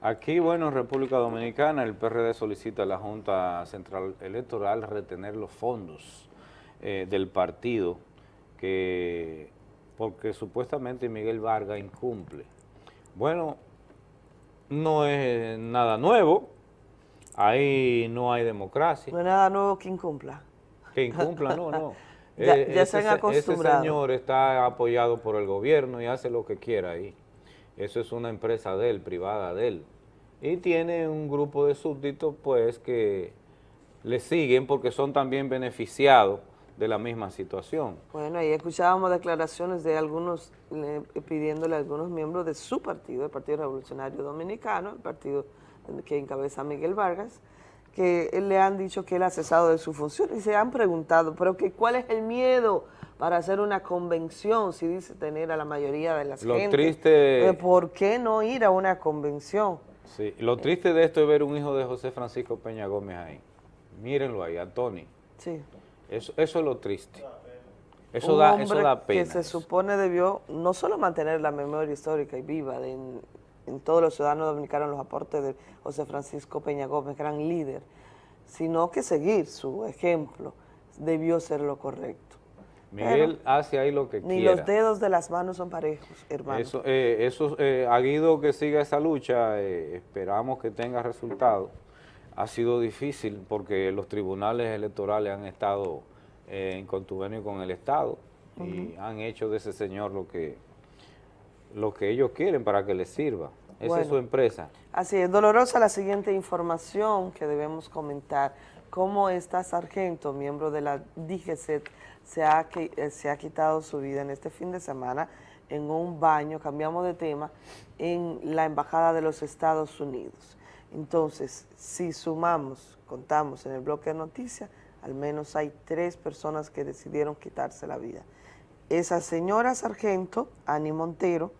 Aquí, bueno, en República Dominicana, el PRD solicita a la Junta Central Electoral retener los fondos eh, del partido, que porque supuestamente Miguel Vargas incumple. Bueno, no es nada nuevo, ahí no hay democracia. No es nada nuevo que incumpla. Que incumpla, no, no. Ya- Eh, ya se han ese- acostumbrado. Ese señor está apoyado por el gobierno y hace lo que quiera ahí. Eso es una empresa de él, privada de él. Y tiene un grupo de súbditos, pues, que le siguen porque son también beneficiados de la misma situación. Bueno, ahí escuchábamos declaraciones de algunos le- pidiéndole a algunos miembros de su partido, el Partido Revolucionario Dominicano, el partido que encabeza Miguel Vargas, que él le han dicho que él ha cesado de su función y se han preguntado, pero que cuál es el miedo para hacer una convención si dice tener a la mayoría de las Lo gentes? triste- Eh, ¿Por qué no ir a una convención? Sí, lo triste de esto es ver un hijo de José Francisco Peña Gómez ahí. Mírenlo ahí, a Tony. Sí. Eso, eso es lo triste. Eso un da, eso da pena. que se supone debió no solo mantener la memoria histórica y viva de en, en todos los ciudadanos dominicanos los aportes de José Francisco Peña Gómez, gran líder, sino que seguir su ejemplo debió ser lo correcto. Miguel hace ahí lo que Ni quiera. los dedos de las manos son parejos, hermano. Eso, eh, eso eh, a Guido que siga esa lucha, eh, esperamos que tenga resultados. Ha sido difícil porque los tribunales electorales han estado eh, en contubernio con el Estado y han hecho de ese señor lo que, lo que ellos quieren para que les sirva. Esa Bueno. es su empresa. Así es, dolorosa la siguiente información que debemos comentar. Cómo esta sargento, miembro de la DGCET, se ha, qui- eh, se ha quitado su vida en este fin de semana en un baño, cambiamos de tema, en la Embajada de los Estados Unidos. Entonces, si sumamos, contamos en el bloque de noticias, al menos hay tres personas que decidieron quitarse la vida. Esa señora sargento, Ani Montero,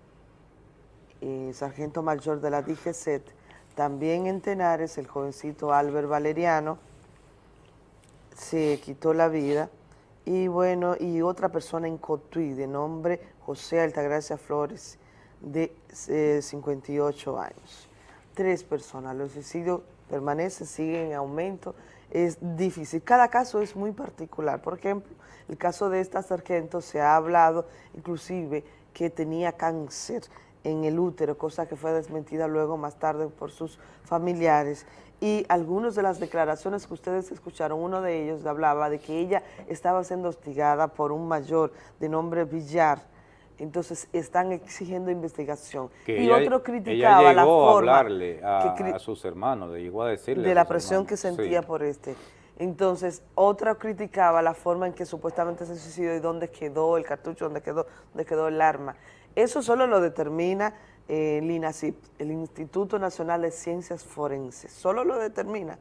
eh, sargento mayor de la DGCET, también en Tenares, el jovencito Albert Valeriano se quitó la vida, y bueno, y otra persona en Cotuí, de nombre José Altagracia Flores, de eh, 58 años. Tres personas, los suicidios permanecen, siguen en aumento, es difícil. Cada caso es muy particular. Por ejemplo, el caso de esta sargento se ha hablado inclusive que tenía cáncer en el útero, cosa que fue desmentida luego más tarde por sus familiares. Y algunas de las declaraciones que ustedes escucharon, uno de ellos hablaba de que ella estaba siendo hostigada por un mayor de nombre Villar, entonces están exigiendo investigación. Que y ella- otro ella criticaba la forma a hablarle a, que a sus hermanos, llegó a decirle de a la presión hermanos. que sentía Sí. por este. Entonces, otra criticaba la forma en que supuestamente se suicidó y dónde quedó el cartucho, dónde quedó, dónde quedó el arma. Eso solo lo determina eh, el INACIP, el Instituto Nacional de Ciencias Forenses. Solo lo determina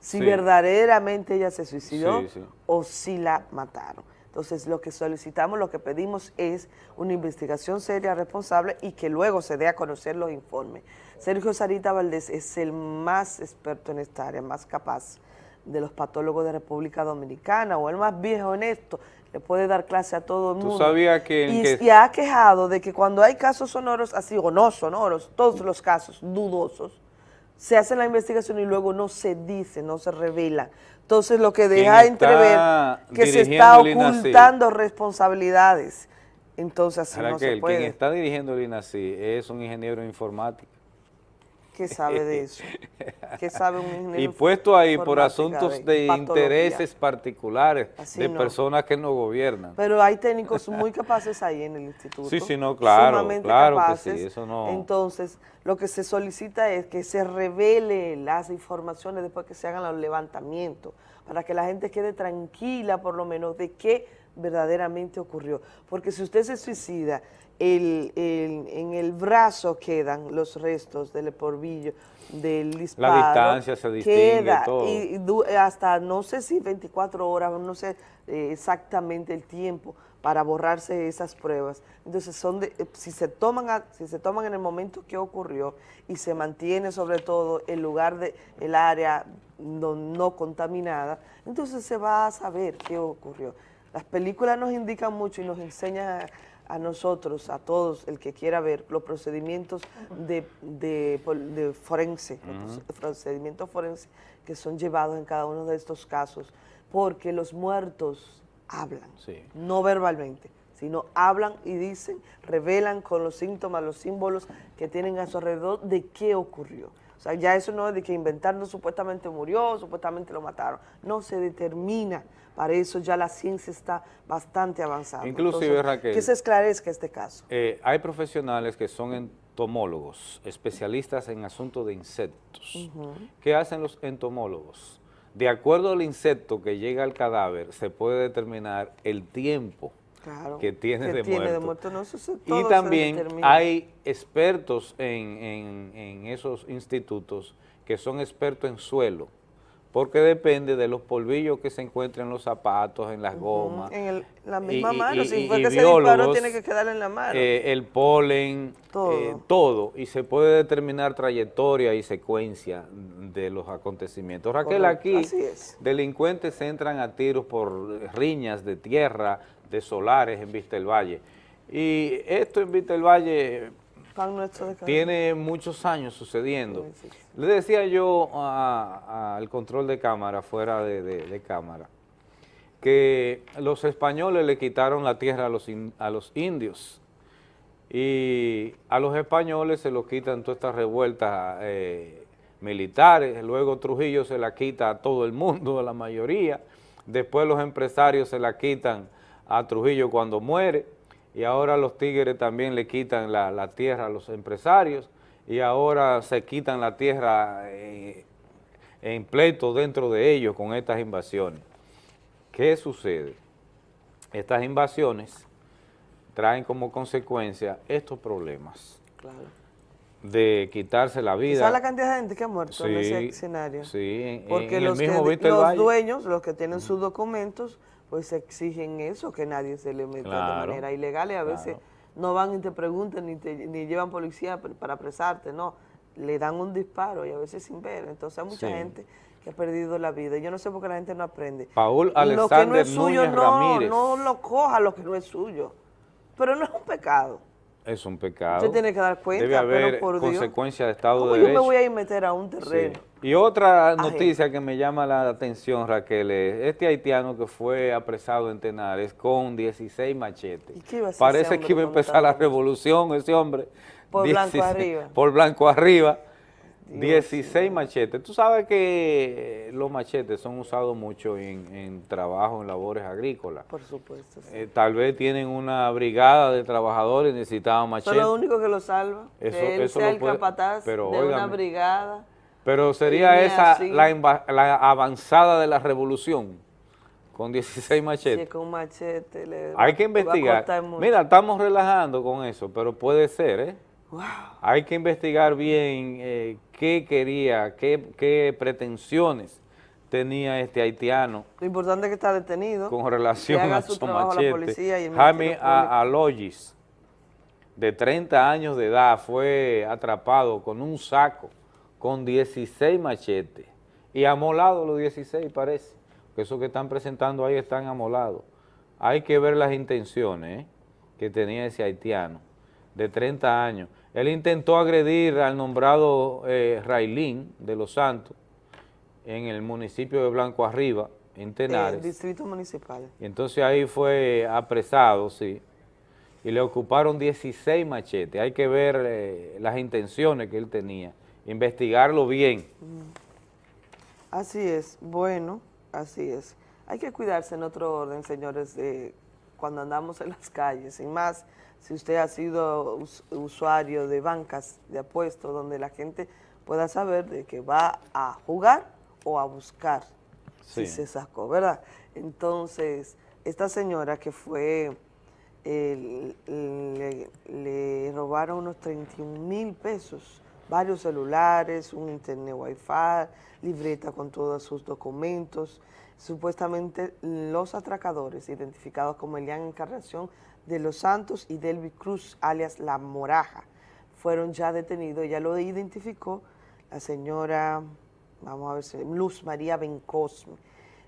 si Sí. verdaderamente ella se suicidó Sí, sí. o si la mataron. Entonces, lo que solicitamos, lo que pedimos es una investigación seria, responsable y que luego se dé a conocer los informes. Sergio Sarita Valdés es el más experto en esta área, más capaz de los patólogos de República Dominicana o el más viejo en esto, le puede dar clase a todo el ¿Tú mundo. sabías que y, que- y ha quejado de que cuando hay casos sonoros así, o no sonoros, todos los casos dudosos, se hace la investigación y luego no se dice, no se revela. Entonces lo que deja entrever que se está ocultando responsabilidades. Entonces así no se puede. quien está dirigiendo el INACI es un ingeniero informático. ¿Qué sabe de eso? ¿Qué sabe un ingeniero Y puesto ahí por asuntos de, intereses particulares Así de no. personas que no gobiernan. Pero hay técnicos muy capaces ahí en el instituto. Sí, sí, no, claro, sumamente claro que capaces. sí, eso no- Entonces, lo que se solicita es que se revele las informaciones después que se hagan los levantamientos, para que la gente quede tranquila por lo menos de qué verdaderamente ocurrió. Porque si usted se suicida, el, el- en el brazo quedan los restos del porvillo, del disparo. distancia se distingue, queda, todo. Y hasta no sé si 24 horas, no sé eh, exactamente el tiempo, para borrarse esas pruebas. Entonces, son de- eh, si, se toman a- si se toman en el momento que ocurrió y se mantiene sobre todo el lugar, de, el área no, no contaminada, entonces se va a saber qué ocurrió. Las películas nos indican mucho y nos enseñan a, nosotros, a todos, el que quiera ver, los procedimientos de, de, de forense, los procedimientos forenses que son llevados en cada uno de estos casos, porque los muertos hablan, Sí. no verbalmente, sino hablan y dicen, revelan con los síntomas, los símbolos que tienen a su alrededor de qué ocurrió. O sea, ya eso no es de que inventando supuestamente murió, supuestamente lo mataron. No, se determina. Para eso ya la ciencia está bastante avanzada. Inclusive, Entonces, Raquel, Que se esclarezca este caso. Eh, hay profesionales que son entomólogos, especialistas en asuntos de insectos. ¿Qué hacen los entomólogos? De acuerdo al insecto que llega al cadáver, se puede determinar el tiempo Claro, que tiene, que de, tiene de muerto. No, eso todo Y también hay expertos en, en- en esos institutos que son expertos en suelo, porque depende de los polvillos que se encuentran en los zapatos, en las gomas. En el- la misma y- mano, y- si y- fue que se disparó, tiene que quedar en la mano. eh, el polen, Todo. eh, todo, y se puede determinar trayectoria y secuencia de los acontecimientos. Raquel, Correcto, aquí delincuentes entran a tiros por riñas de tierra, de solares en Vista del Valle. Y esto en Vista del Valle tiene muchos años sucediendo. Le decía yo al control de cámara, fuera de, de- de cámara, que los españoles le quitaron la tierra a los, in- a los indios. Y a los españoles se lo quitan todas estas revueltas eh, militares, luego Trujillo se la quita a todo el mundo, a la mayoría, después los empresarios se la quitan a Trujillo cuando muere, y ahora los tigres también le quitan la, la tierra a los empresarios, y ahora se quitan la tierra eh, en pleito dentro de ellos con estas invasiones. ¿Qué sucede? Estas invasiones traen como consecuencia estos problemas Claro. de quitarse la vida. ¿Sabes la cantidad de gente que ha muerto en ese escenario? sí, en- Porque en el los, mismo que- los dueños, los que tienen sus documentos, pues exigen eso, que nadie se le meta Claro, de manera ilegal y a veces no van y te preguntan ni, te, ni llevan policía para apresarte, no. Le dan un disparo y a veces sin ver. Entonces hay mucha Sí. gente que ha perdido la vida. Yo no sé por qué la gente no aprende. Paul lo que no Alexander es suyo, Núñez no, Ramírez. no lo coja lo que no es suyo. Pero no es un pecado. Es un pecado. Usted tiene que dar cuenta, Debe haber pero por Dios. de Estado ¿Cómo de yo Derecho. me voy a ir meter a un terreno? Sí. Y otra noticia que me llama la atención, Raquel, es este haitiano que fue apresado en Tenares con 16 machetes. qué iba a Parece que iba a empezar la revolución ese hombre. Por blanco arriba. Por blanco arriba. 16 machetes. Tú sabes que los machetes son usados mucho en, en trabajo, en labores agrícolas. Por supuesto. sí. Eh, tal vez tienen una brigada de trabajadores y necesitaban Eso machetes. es lo único que lo salva. Eso- que él eso sea lo el puede- capataz pero de una brigada. Pero sería esa la, avanzada de la revolución, con 16 Si es machetes. con un machete. Le Hay que investigar. Mira, estamos relajando con eso, pero puede ser, ¿eh? Wow. Hay que investigar bien eh, qué quería, qué, qué pretensiones tenía este haitiano Lo importante es que está detenido. con relación que haga a su machete. Jaime Ministerio Público. A- Aloyis, de 30 años de edad, fue atrapado con un saco con 16 machetes y amolado los 16 parece, que esos que están presentando ahí están amolados. Hay que ver las intenciones ¿eh? que tenía ese haitiano de 30 años. Él intentó agredir al nombrado eh, Railín de Los Santos en el municipio de Blanco Arriba, en Tenares. El distrito municipal. Y entonces ahí fue apresado, sí, y le ocuparon 16 machetes. Hay que ver eh, las intenciones que él tenía, investigarlo bien. Así es, bueno, así es. Hay que cuidarse en otro orden, señores, de cuando andamos en las calles, y más si usted ha sido us- usuario de bancas de apuestos, donde la gente pueda saber de que va a jugar o a buscar si Sí. se sacó, ¿verdad? Entonces, esta señora que fue, eh, le, le robaron unos 31 mil pesos varios celulares, un internet wifi, libreta con todos sus documentos. Supuestamente los atracadores, identificados como Elian Encarnación de los Santos y Delvi Cruz, alias La Moraja, fueron ya detenidos. Ya lo identificó la señora, vamos a ver, Luz María Bencosme,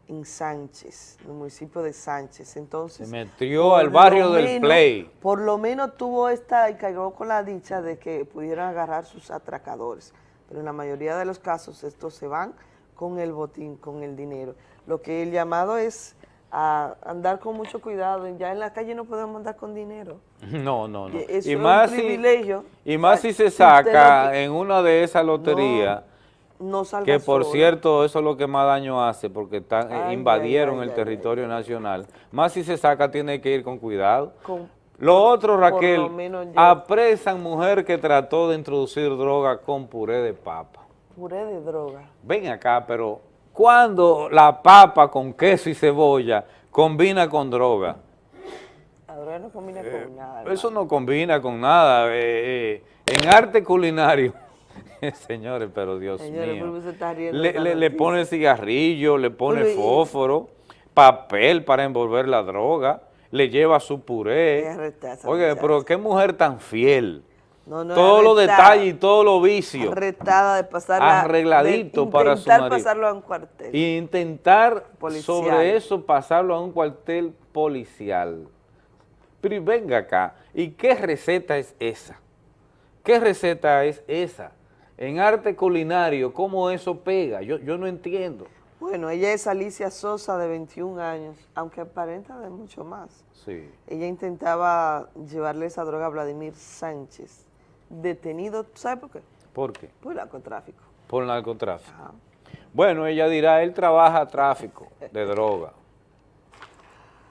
en Sánchez, en el municipio de Sánchez. Entonces, Se metió al barrio del menos- Play. Por lo menos tuvo esta y cayó con la dicha de que pudieran agarrar sus atracadores. Pero en la mayoría de los casos estos se van con el botín, con el dinero. Lo que el llamado es a andar con mucho cuidado. Ya en la calle no podemos andar con dinero. No, no, no. Eso Y es un más, si, privilegio. y más si se Si saca en una de esas loterías, No salga que por sola. cierto eso es lo que más daño hace, porque eh, Ay, invadieron ay, el territorio nacional. Más si se saca tiene que ir con cuidado. Con- Lo otro, Raquel, lo menos yo- apresan mujer que trató de introducir droga con puré de papa. Puré de droga. Ven acá, pero cuando la papa con queso y cebolla combina con droga? La droga no combina Eh, con nada. Eso no combina con nada. eh, eh, en arte culinario, señores, pero Dios Señores, mío, ¿por qué se está riendo le, le- pone cigarrillo, le pone fósforo, papel para envolver la droga, le lleva su puré. Oye, pero qué mujer tan fiel. No, no, Todos los detalles y todos los vicios. Arrestada de pasarla. Arregladito de para su intentar pasarlo a un cuartel. Y intentar Policial. sobre eso pasarlo a un cuartel policial. Pero venga acá, ¿y qué receta es esa? ¿Qué receta es esa? En arte culinario, ¿cómo eso pega? Yo, yo no entiendo. Bueno, ella es Alicia Sosa, de 21 años, aunque aparenta de mucho más. Sí. Ella intentaba llevarle esa droga a Vladimir Sánchez, detenido, ¿sabe por qué? ¿Por qué? Por el narcotráfico. Por narcotráfico. Bueno, ella dirá, él trabaja tráfico de droga.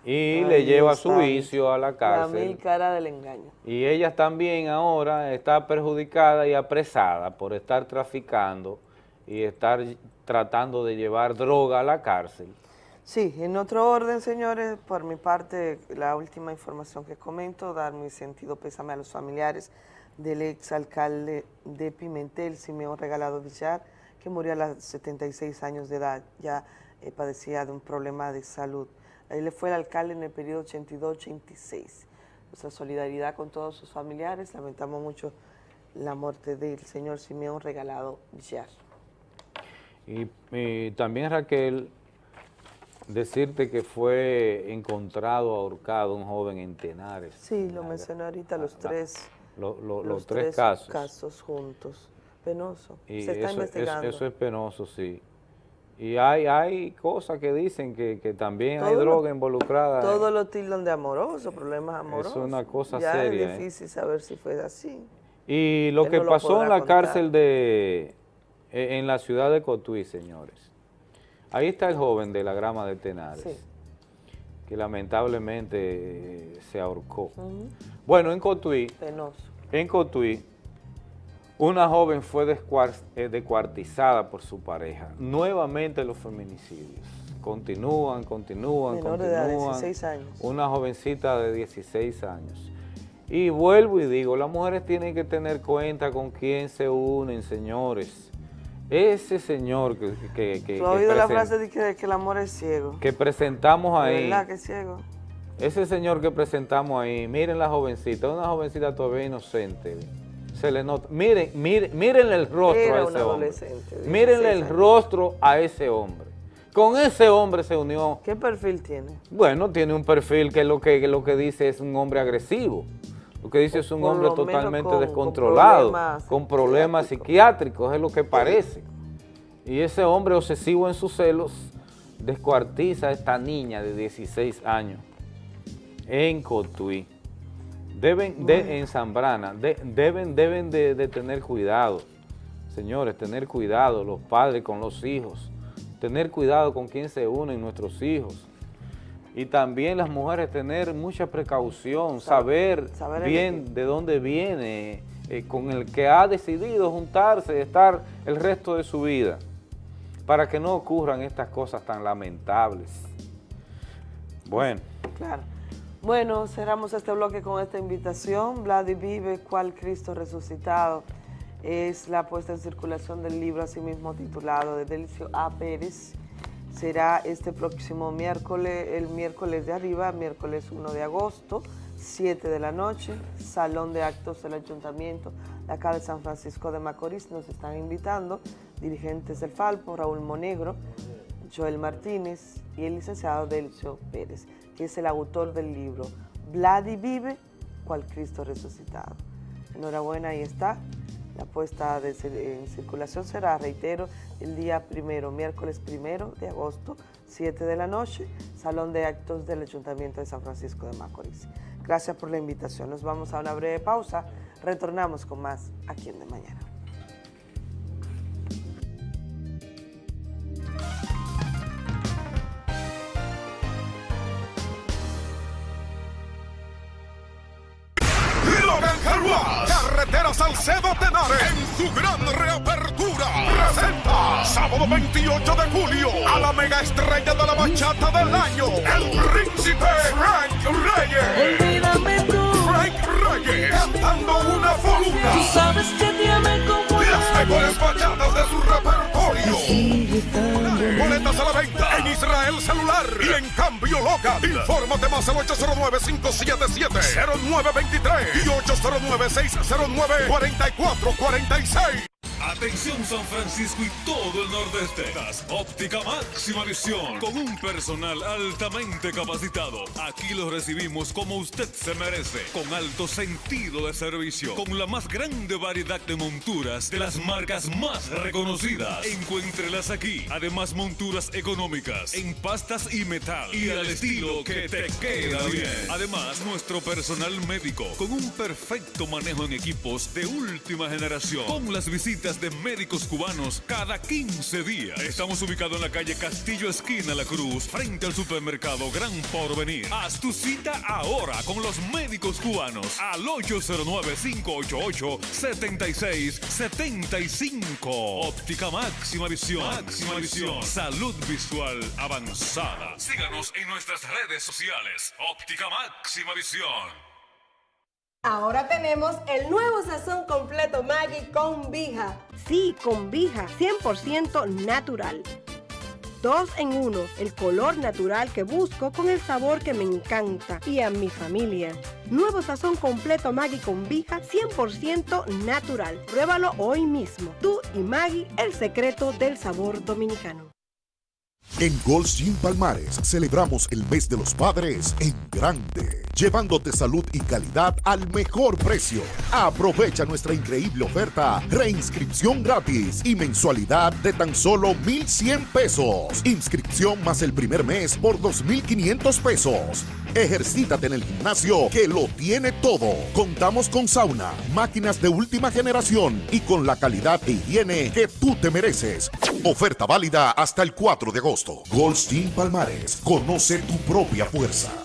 Y Ay, le lleva su vicio a la La cárcel. mil cara del engaño. Y ella también ahora está perjudicada y apresada por estar traficando y estar tratando de llevar droga a la cárcel. Sí, en otro orden, señores, por mi parte, la última información que comento, dar mi sentido pésame a los familiares del exalcalde de Pimentel, Simeón Regalado Villar, que murió a los 76 años de edad, ya eh, padecía de un problema de salud. Él fue el alcalde en el periodo 82-86. Nuestra solidaridad con todos sus familiares, lamentamos mucho la muerte del señor Simeón Regalado Villar. Y, y también Raquel, decirte que fue encontrado ahorcado un joven en Tenares. Sí, lo mencioné ahorita, los tres, Lo- lo- los, los tres, casos. casos juntos. Penoso. Y Se está eso, investigando. Eso, eso es penoso, sí. Y hay, hay cosas que dicen que, que también hay lo- droga involucrada. Todos lo tildan de amoroso, problemas Es amorosos. una cosa ya seria, ¿eh? es difícil saber si fue así. Y lo Él que no lo pasó en la contar. cárcel de, eh, en la ciudad de Cotuí, señores. Ahí está el joven de la grama de Tenares, Sí. que lamentablemente eh, se ahorcó. Bueno, en Cotuí, Penoso. en Cotuí, una joven fue eh, descuartizada por su pareja. Nuevamente los feminicidios. Continúan, continúan, Menor de edad, continúan. 16 años. Una jovencita de 16 años. Y vuelvo y digo, las mujeres tienen que tener cuenta con quién se unen, señores. Ese señor que, que, que- ¿Tú has oído la frase de que, de que el amor es ciego? que presentamos ¿De ahí, verdad que es ciego? ese señor que presentamos ahí, miren la jovencita, una jovencita todavía inocente. Se le nota. Miren, miren, mírenle el rostro Era a ese hombre. Mírenle 16 el rostro a ese hombre. Con ese hombre se unió. ¿Qué perfil tiene? Bueno, tiene un perfil que lo que, que lo que dice es un hombre agresivo. Lo que dice es un por hombre totalmente con- con descontrolado, problemas con problemas psiquiátricos, es lo que parece. Y ese hombre obsesivo en sus celos descuartiza a esta niña de 16 años en Cotuí. Deben, de, en Zambrana, de- deben, deben de, de tener cuidado, señores, tener cuidado los padres con los hijos, tener cuidado con quién se unen nuestros hijos. Y también las mujeres tener mucha precaución, saber, saber bien de dónde viene, eh, con el que ha decidido juntarse, estar el resto de su vida, para que no ocurran estas cosas tan lamentables. Bueno. Claro. Bueno, cerramos este bloque con esta invitación. Vladi vive, cual Cristo resucitado. es la puesta en circulación del libro asimismo titulado de Delicio A. Pérez. Será este próximo miércoles, el miércoles de arriba, miércoles 1 de agosto, 7 de la noche, Salón de Actos del Ayuntamiento de acá de San Francisco de Macorís. Nos están invitando dirigentes del Falpo, Raúl Monegro, Joel Martínez y el licenciado Delcio Pérez, que es el autor del libro Vladi vive, cual Cristo resucitado. Enhorabuena, ahí está. La puesta en circulación será, reitero, el día primero, miércoles primero de agosto, 7 de la noche, Salón de Actos del Ayuntamiento de San Francisco de Macorís. Gracias por la invitación. Nos vamos a una breve pausa. Retornamos con más aquí en De Mañana. Salcedo Tenares, en su gran reapertura, presenta sábado 28 de julio a la mega estrella de la bachata del año, el príncipe Frank Reyes. Olvídame tú. Frank Reyes cantando una foruna. Tú sabes que te amé como Las mejores bachatas de su repertorio. Boletas a la venta en Israel Celular y en Cambio Local. Infórmate más al 809-577-0923 y 809-609-4446. Atención San Francisco y todo el nordeste. Óptica Máxima Visión. Con un personal altamente capacitado. Aquí los recibimos como usted se merece. Con alto sentido de servicio. Con la más grande variedad de monturas de las marcas más reconocidas. Encuéntrelas aquí. Además, monturas económicas en pastas y metal. Y al estilo que te queda bien. Además, nuestro personal médico con un perfecto manejo en equipos de última generación. Con las visitas de médicos cubanos cada 15 días. Estamos ubicados en la calle Castillo Esquina La Cruz, frente al supermercado Gran Porvenir. Haz tu cita ahora con los médicos cubanos al 809-588-7675. Óptica Máxima Visión. Máxima Visión. Salud visual avanzada. Síganos en nuestras redes sociales. Óptica Máxima Visión. Ahora tenemos el nuevo sazón completo Maggi con vija. Sí, con vija, 100% natural. Dos en uno, el color natural que busco con el sabor que me encanta y a mi familia. Nuevo sazón completo Maggi con vija, 100% natural. Pruébalo hoy mismo. Tú y Maggi, el secreto del sabor dominicano. En Gold Gym Palmares celebramos el mes de los padres en grande, llevándote salud y calidad al mejor precio. Aprovecha nuestra increíble oferta, reinscripción gratis y mensualidad de tan solo 1,100 pesos. Inscripción más el primer mes por 2,500 pesos. Ejercítate en el gimnasio que lo tiene todo. Contamos con sauna, máquinas de última generación y con la calidad e higiene que tú te mereces. Oferta válida hasta el 4 de agosto. Goldstein Palmares. Conoce tu propia fuerza.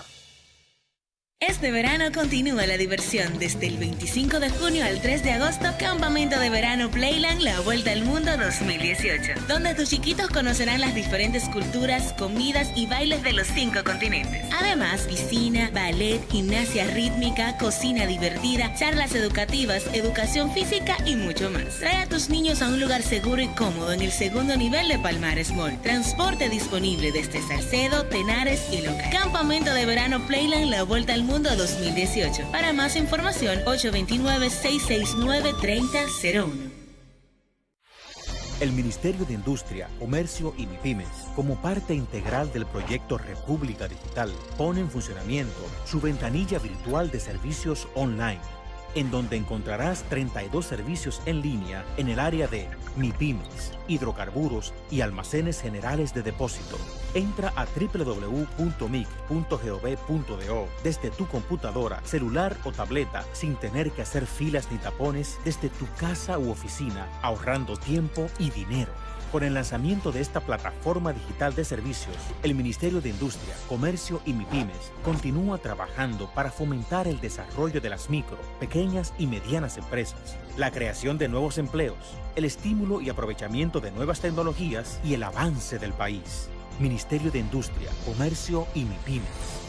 Este verano continúa la diversión desde el 25 de junio al 3 de agosto, Campamento de Verano Playland La Vuelta al Mundo 2018, donde tus chiquitos conocerán las diferentes culturas, comidas y bailes de los cinco continentes. Además, piscina, ballet, gimnasia rítmica, cocina divertida, charlas educativas, educación física y mucho más. Trae a tus niños a un lugar seguro y cómodo en el segundo nivel de Palmares Mall. Transporte disponible desde Salcedo, Tenares y Loca. Campamento de Verano Playland La Vuelta al Mundo 2018. Para más información, 829-669-3001. El Ministerio de Industria, Comercio y MIPIMES, como parte integral del proyecto República Digital, pone en funcionamiento su ventanilla virtual de servicios online, en donde encontrarás 32 servicios en línea en el área de MIPIMES, hidrocarburos y almacenes generales de depósito. Entra a www.mic.gov.do desde tu computadora, celular o tableta sin tener que hacer filas ni tapones desde tu casa u oficina, ahorrando tiempo y dinero. Con el lanzamiento de esta plataforma digital de servicios, el Ministerio de Industria, Comercio y MIPIMES continúa trabajando para fomentar el desarrollo de las micro, pequeñas y medianas empresas, la creación de nuevos empleos, el estímulo y aprovechamiento de nuevas tecnologías y el avance del país. Ministerio de Industria, Comercio y MIPIMES.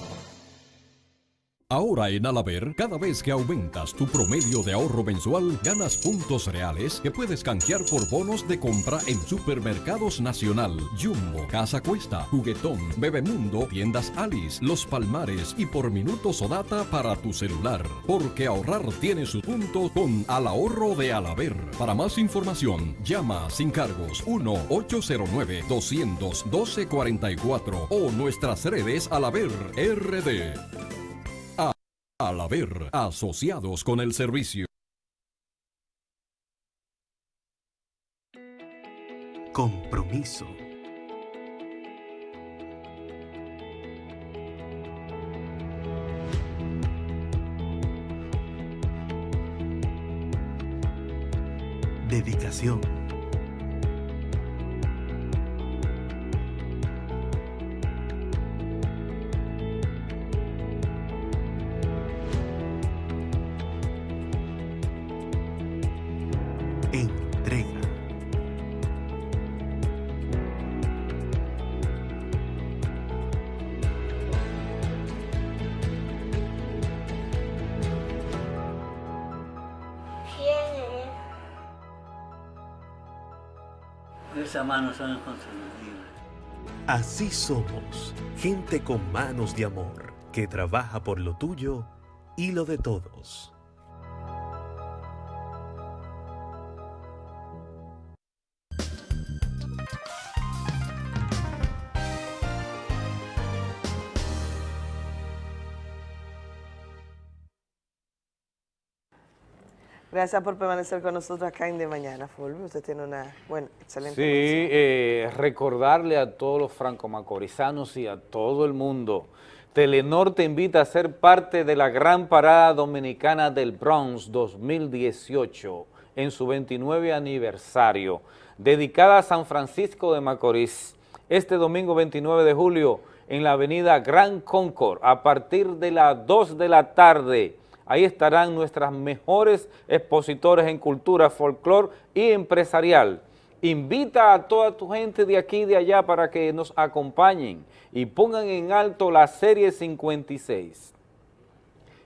Ahora en Alaber, cada vez que aumentas tu promedio de ahorro mensual, ganas puntos reales que puedes canjear por bonos de compra en Supermercados Nacional, Jumbo, Casa Cuesta, Juguetón, Bebemundo, Tiendas Alice, Los Palmares y por minutos o data para tu celular. Porque ahorrar tiene su punto con Al Ahorro de Alaber. Para más información, llama sin cargos 1-809-212-44 o nuestras redes Alaber RD. Al haber asociados con el servicio. Compromiso. Dedicación. Son. Así somos, gente con manos de amor, que trabaja por lo tuyo y lo de todos. Gracias por permanecer con nosotros acá en De Mañana, Fulvio. Usted tiene una buena, excelente Sí, eh, recordarle a todos los franco-macorizanos y a todo el mundo, Telenor te invita a ser parte de la gran parada dominicana del Bronx 2018 en su 29 aniversario, dedicada a San Francisco de Macorís, este domingo 29 de julio en la avenida Gran Concord a partir de las 2 de la tarde. Ahí estarán nuestras mejores expositores en cultura, folclore y empresarial. Invita a toda tu gente de aquí y de allá para que nos acompañen y pongan en alto la serie 56.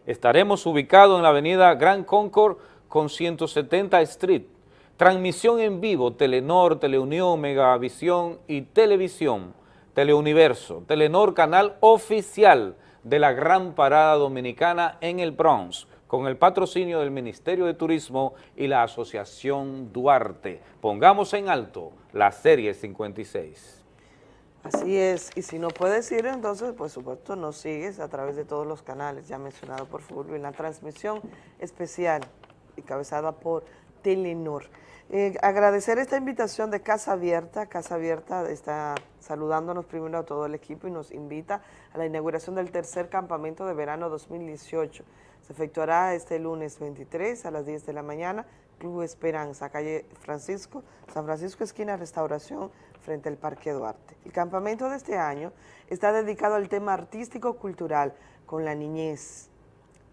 Estaremos ubicados en la avenida Gran Concord con 170 Street. Transmisión en vivo, Telenor, Teleunión, Megavisión y Televisión, Teleuniverso, Telenor Canal Oficial de la Gran Parada Dominicana en el Bronx, con el patrocinio del Ministerio de Turismo y la Asociación Duarte. Pongamos en alto la serie 56. Así es, y si no puedes ir, entonces, por supuesto, nos sigues a través de todos los canales ya mencionado por Fulvio en la transmisión especial y cabezada por Telenor. Eh, agradecer esta invitación de Casa Abierta. Casa Abierta está saludándonos primero a todo el equipo y nos invita a la inauguración del tercer campamento de verano 2018. Se efectuará este lunes 23 a las 10 de la mañana, Club Esperanza, calle Francisco, San Francisco esquina Restauración, frente al Parque Duarte. El campamento de este año está dedicado al tema artístico-cultural con la niñez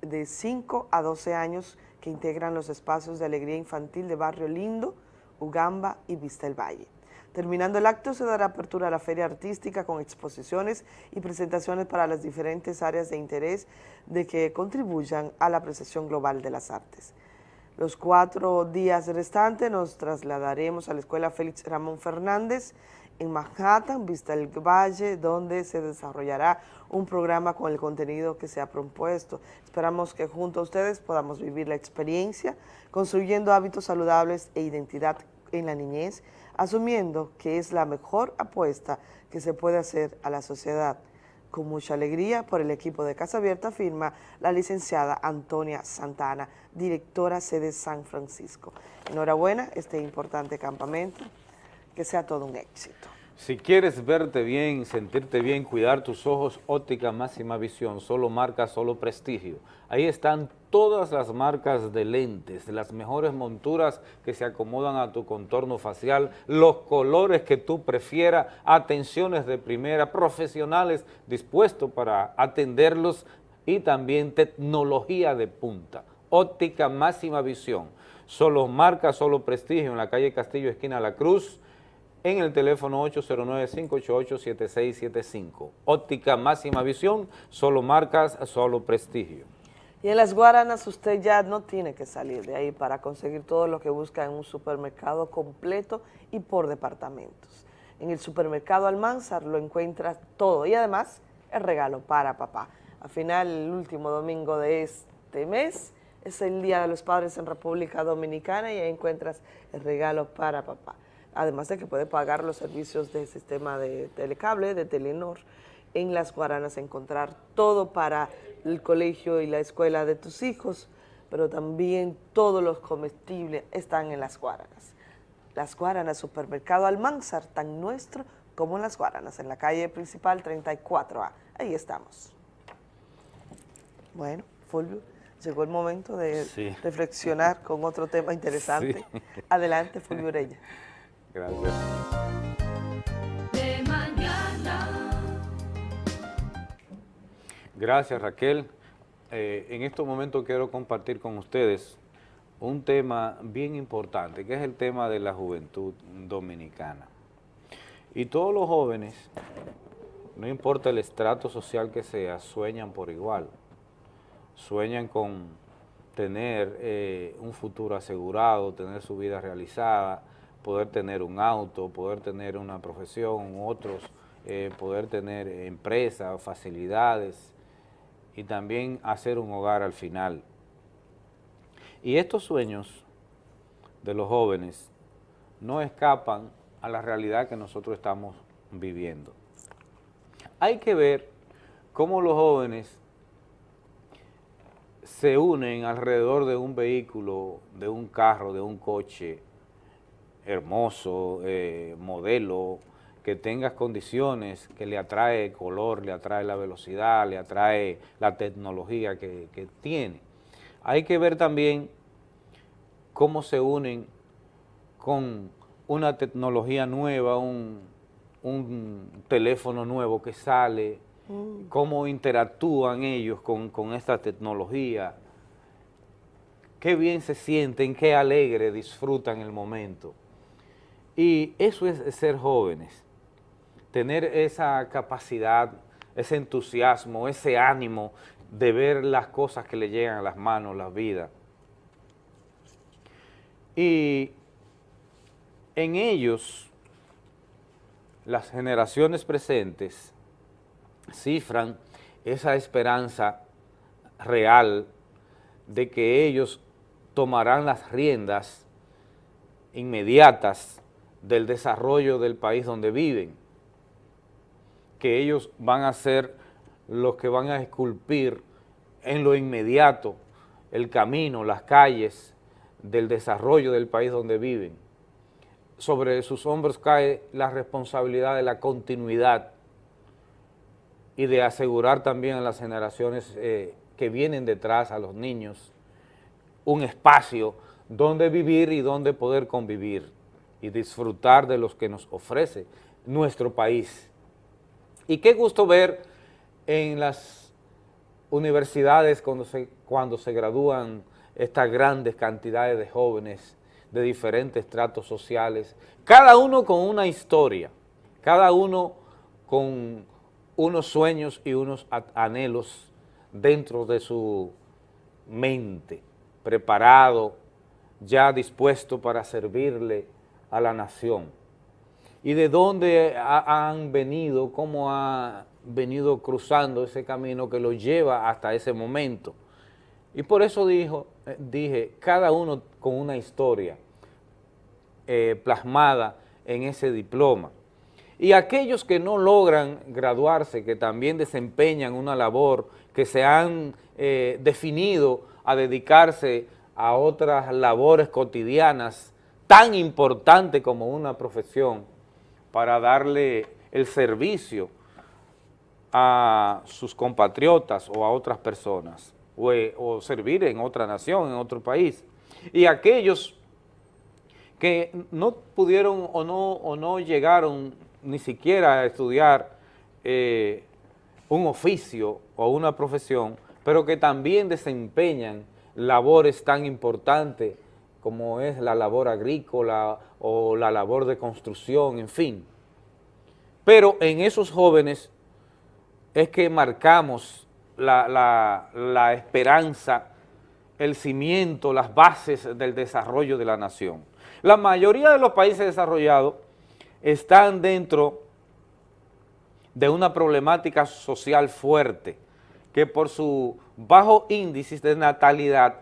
de 5 a 12 años que integran los espacios de alegría infantil de Barrio Lindo, Ugamba y Vista el Valle. Terminando el acto se dará apertura a la feria artística con exposiciones y presentaciones para las diferentes áreas de interés de que contribuyan a la apreciación global de las artes. Los cuatro días restantes nos trasladaremos a la Escuela Félix Ramón Fernández en Manhattan, Vista el Valle, donde se desarrollará un programa con el contenido que se ha propuesto. Esperamos que junto a ustedes podamos vivir la experiencia, construyendo hábitos saludables e identidad en la niñez, asumiendo que es la mejor apuesta que se puede hacer a la sociedad. Con mucha alegría, por el equipo de Casa Abierta firma la licenciada Antonia Santana, directora sede San Francisco. Enhorabuena, este importante campamento, que sea todo un éxito. Si quieres verte bien, sentirte bien, cuidar tus ojos, óptica máxima visión, solo marca, solo prestigio. Ahí están todas las marcas de lentes, las mejores monturas que se acomodan a tu contorno facial, los colores que tú prefieras, atenciones de primera, profesionales dispuestos para atenderlos y también tecnología de punta. Óptica máxima visión, solo marca, solo prestigio en la calle Castillo, esquina La Cruz, en el teléfono 809-588-7675. Óptica máxima visión, solo marcas, solo prestigio. Y en las Guaranas usted ya no tiene que salir de ahí para conseguir todo lo que busca en un supermercado completo y por departamentos. En el supermercado Almanzar lo encuentras todo y además el regalo para papá. Al final, el último domingo de este mes es el Día de los Padres en República Dominicana y ahí encuentras el regalo para papá. Además de que puede pagar los servicios del sistema de telecable, de Telenor, en las Guaranas encontrar todo para el colegio y la escuela de tus hijos, pero también todos los comestibles están en las Guaranas. Las Guaranas, supermercado Almanzar, tan nuestro como en las Guaranas, en la calle principal 34A. Ahí estamos. Bueno, Fulvio, llegó el momento de Sí. reflexionar con otro tema interesante. Sí. Adelante, Fulvio Ureña. Gracias. De mañana. Gracias Raquel. Eh, en estos momentos quiero compartir con ustedes un tema bien importante, que es el tema de la juventud dominicana. Y todos los jóvenes, no importa el estrato social que sea, sueñan por igual. Sueñan con tener eh, un futuro asegurado, tener su vida realizada, poder tener un auto, poder tener una profesión, otros, eh, poder tener empresas, facilidades y también hacer un hogar al final. Y estos sueños de los jóvenes no escapan a la realidad que nosotros estamos viviendo. Hay que ver cómo los jóvenes se unen alrededor de un vehículo, de un carro, de un coche hermoso, eh, modelo, que tenga condiciones, que le atrae color, le atrae la velocidad, le atrae la tecnología que, que tiene. Hay que ver también cómo se unen con una tecnología nueva, un, un teléfono nuevo que sale, cómo interactúan ellos con, con esta tecnología, qué bien se sienten, qué alegre disfrutan el momento. Y eso es ser jóvenes, tener esa capacidad, ese entusiasmo, ese ánimo de ver las cosas que le llegan a las manos, la vida. Y en ellos, las generaciones presentes cifran esa esperanza real de que ellos tomarán las riendas inmediatas del desarrollo del país donde viven, que ellos van a ser los que van a esculpir en lo inmediato el camino, las calles del desarrollo del país donde viven. Sobre sus hombros cae la responsabilidad de la continuidad y de asegurar también a las generaciones eh, que vienen detrás, a los niños, un espacio donde vivir y donde poder convivir y disfrutar de los que nos ofrece nuestro país. Y qué gusto ver en las universidades cuando se, cuando se gradúan estas grandes cantidades de jóvenes de diferentes tratos sociales, cada uno con una historia, cada uno con unos sueños y unos anhelos dentro de su mente, preparado, ya dispuesto para servirle a la nación. ¿Y de dónde ha, han venido, cómo ha venido cruzando ese camino que lo lleva hasta ese momento? Y por eso dijo, eh, dije, cada uno con una historia eh, plasmada en ese diploma. Y aquellos que no logran graduarse, que también desempeñan una labor, que se han eh, definido a dedicarse a otras labores cotidianas tan importantes como una profesión para darle el servicio a sus compatriotas o a otras personas o, eh, o servir en otra nación, en otro país. Y aquellos que no pudieron o no, o no llegaron ni siquiera a estudiar eh, un oficio o una profesión, pero que también desempeñan labores tan importantes como es la labor agrícola o la labor de construcción, en fin. Pero en esos jóvenes es que marcamos la, esperanza, el cimiento, las bases del desarrollo de la nación. La mayoría de los países desarrollados están dentro de una problemática social fuerte, que por su bajo índice de natalidad,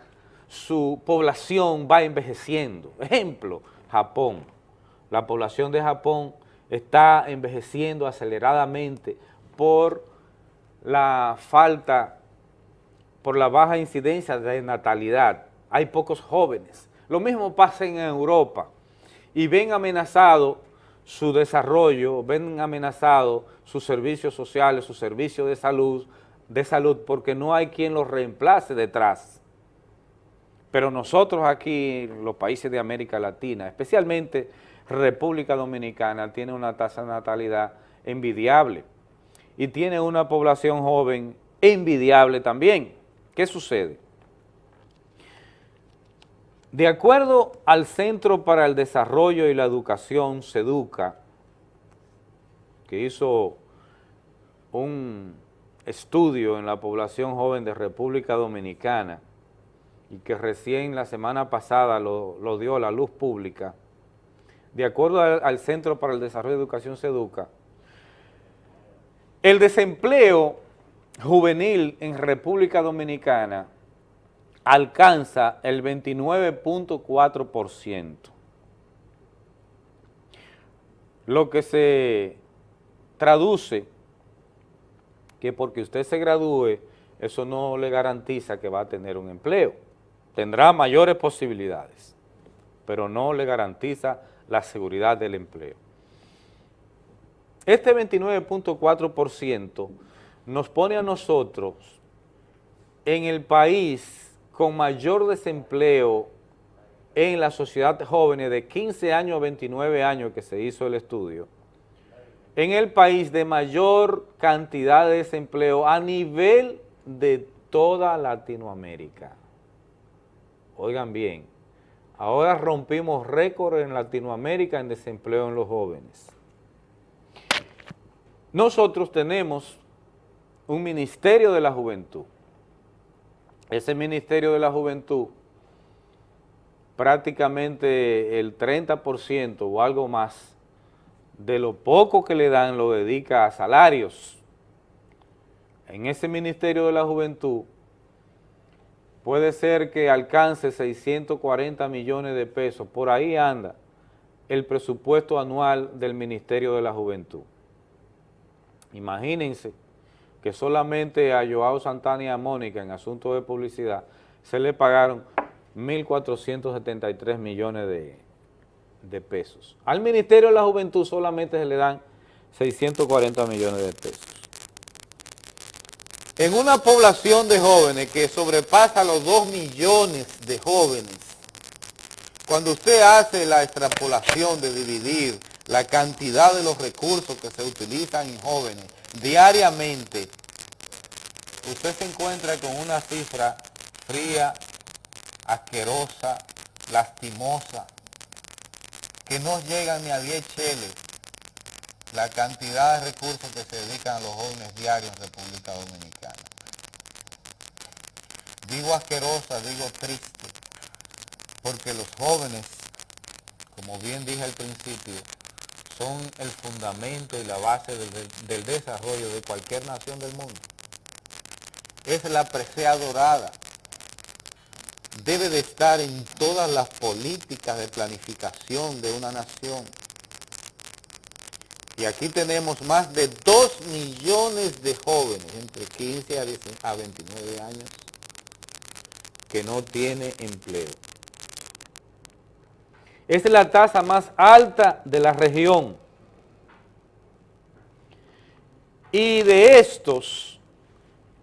su población va envejeciendo. Ejemplo, Japón. La población de Japón está envejeciendo aceleradamente por la falta, por la baja incidencia de natalidad. Hay pocos jóvenes. Lo mismo pasa en Europa y ven amenazado su desarrollo, ven amenazado sus servicios sociales, sus servicios de salud, de salud porque no hay quien los reemplace detrás. Pero nosotros aquí, los países de América Latina, especialmente República Dominicana, tiene una tasa de natalidad envidiable y tiene una población joven envidiable también. ¿Qué sucede? De acuerdo al Centro para el Desarrollo y la Educación, SEDUCA, que hizo un estudio en la población joven de República Dominicana y que recién la semana pasada lo, dio a la luz pública, de acuerdo al, al Centro para el Desarrollo y Educación SEDUCA, el desempleo juvenil en República Dominicana alcanza el 29.4%, lo que se traduce que porque usted se gradúe, eso no le garantiza que va a tener un empleo. Tendrá mayores posibilidades, pero no le garantiza la seguridad del empleo. Este 29.4% nos pone a nosotros en el país con mayor desempleo en la sociedad jóvenes de 15 años a 29 años que se hizo el estudio, en el país de mayor cantidad de desempleo a nivel de toda Latinoamérica. Oigan bien, ahora rompimos récord en Latinoamérica en desempleo en los jóvenes. Nosotros tenemos un Ministerio de la Juventud, ese Ministerio de la Juventud, prácticamente el 30% o algo más de lo poco que le dan lo dedica a salarios. En ese Ministerio de la Juventud puede ser que alcance 640 millones de pesos, por ahí anda el presupuesto anual del Ministerio de la Juventud. Imagínense que solamente a Joao Santana y a Mónica en asuntos de publicidad se le pagaron 1.473 millones de, de pesos. Al Ministerio de la Juventud solamente se le dan 640 millones de pesos. En una población de jóvenes que sobrepasa los 2 millones de jóvenes, cuando usted hace la extrapolación de dividir la cantidad de los recursos que se utilizan en jóvenes diariamente, usted se encuentra con una cifra fría, asquerosa, lastimosa, que no llega ni a 10 cheles la cantidad de recursos que se dedican a los jóvenes diarios en República Dominicana. Digo asquerosa, digo triste, porque los jóvenes, como bien dije al principio, son el fundamento y la base del, del desarrollo de cualquier nación del mundo. Es la presea dorada. Debe de estar en todas las políticas de planificación de una nación. Y aquí tenemos más de 2 millones de jóvenes entre 15 a 29 años que no tiene empleo. Esta es la tasa más alta de la región. Y de estos,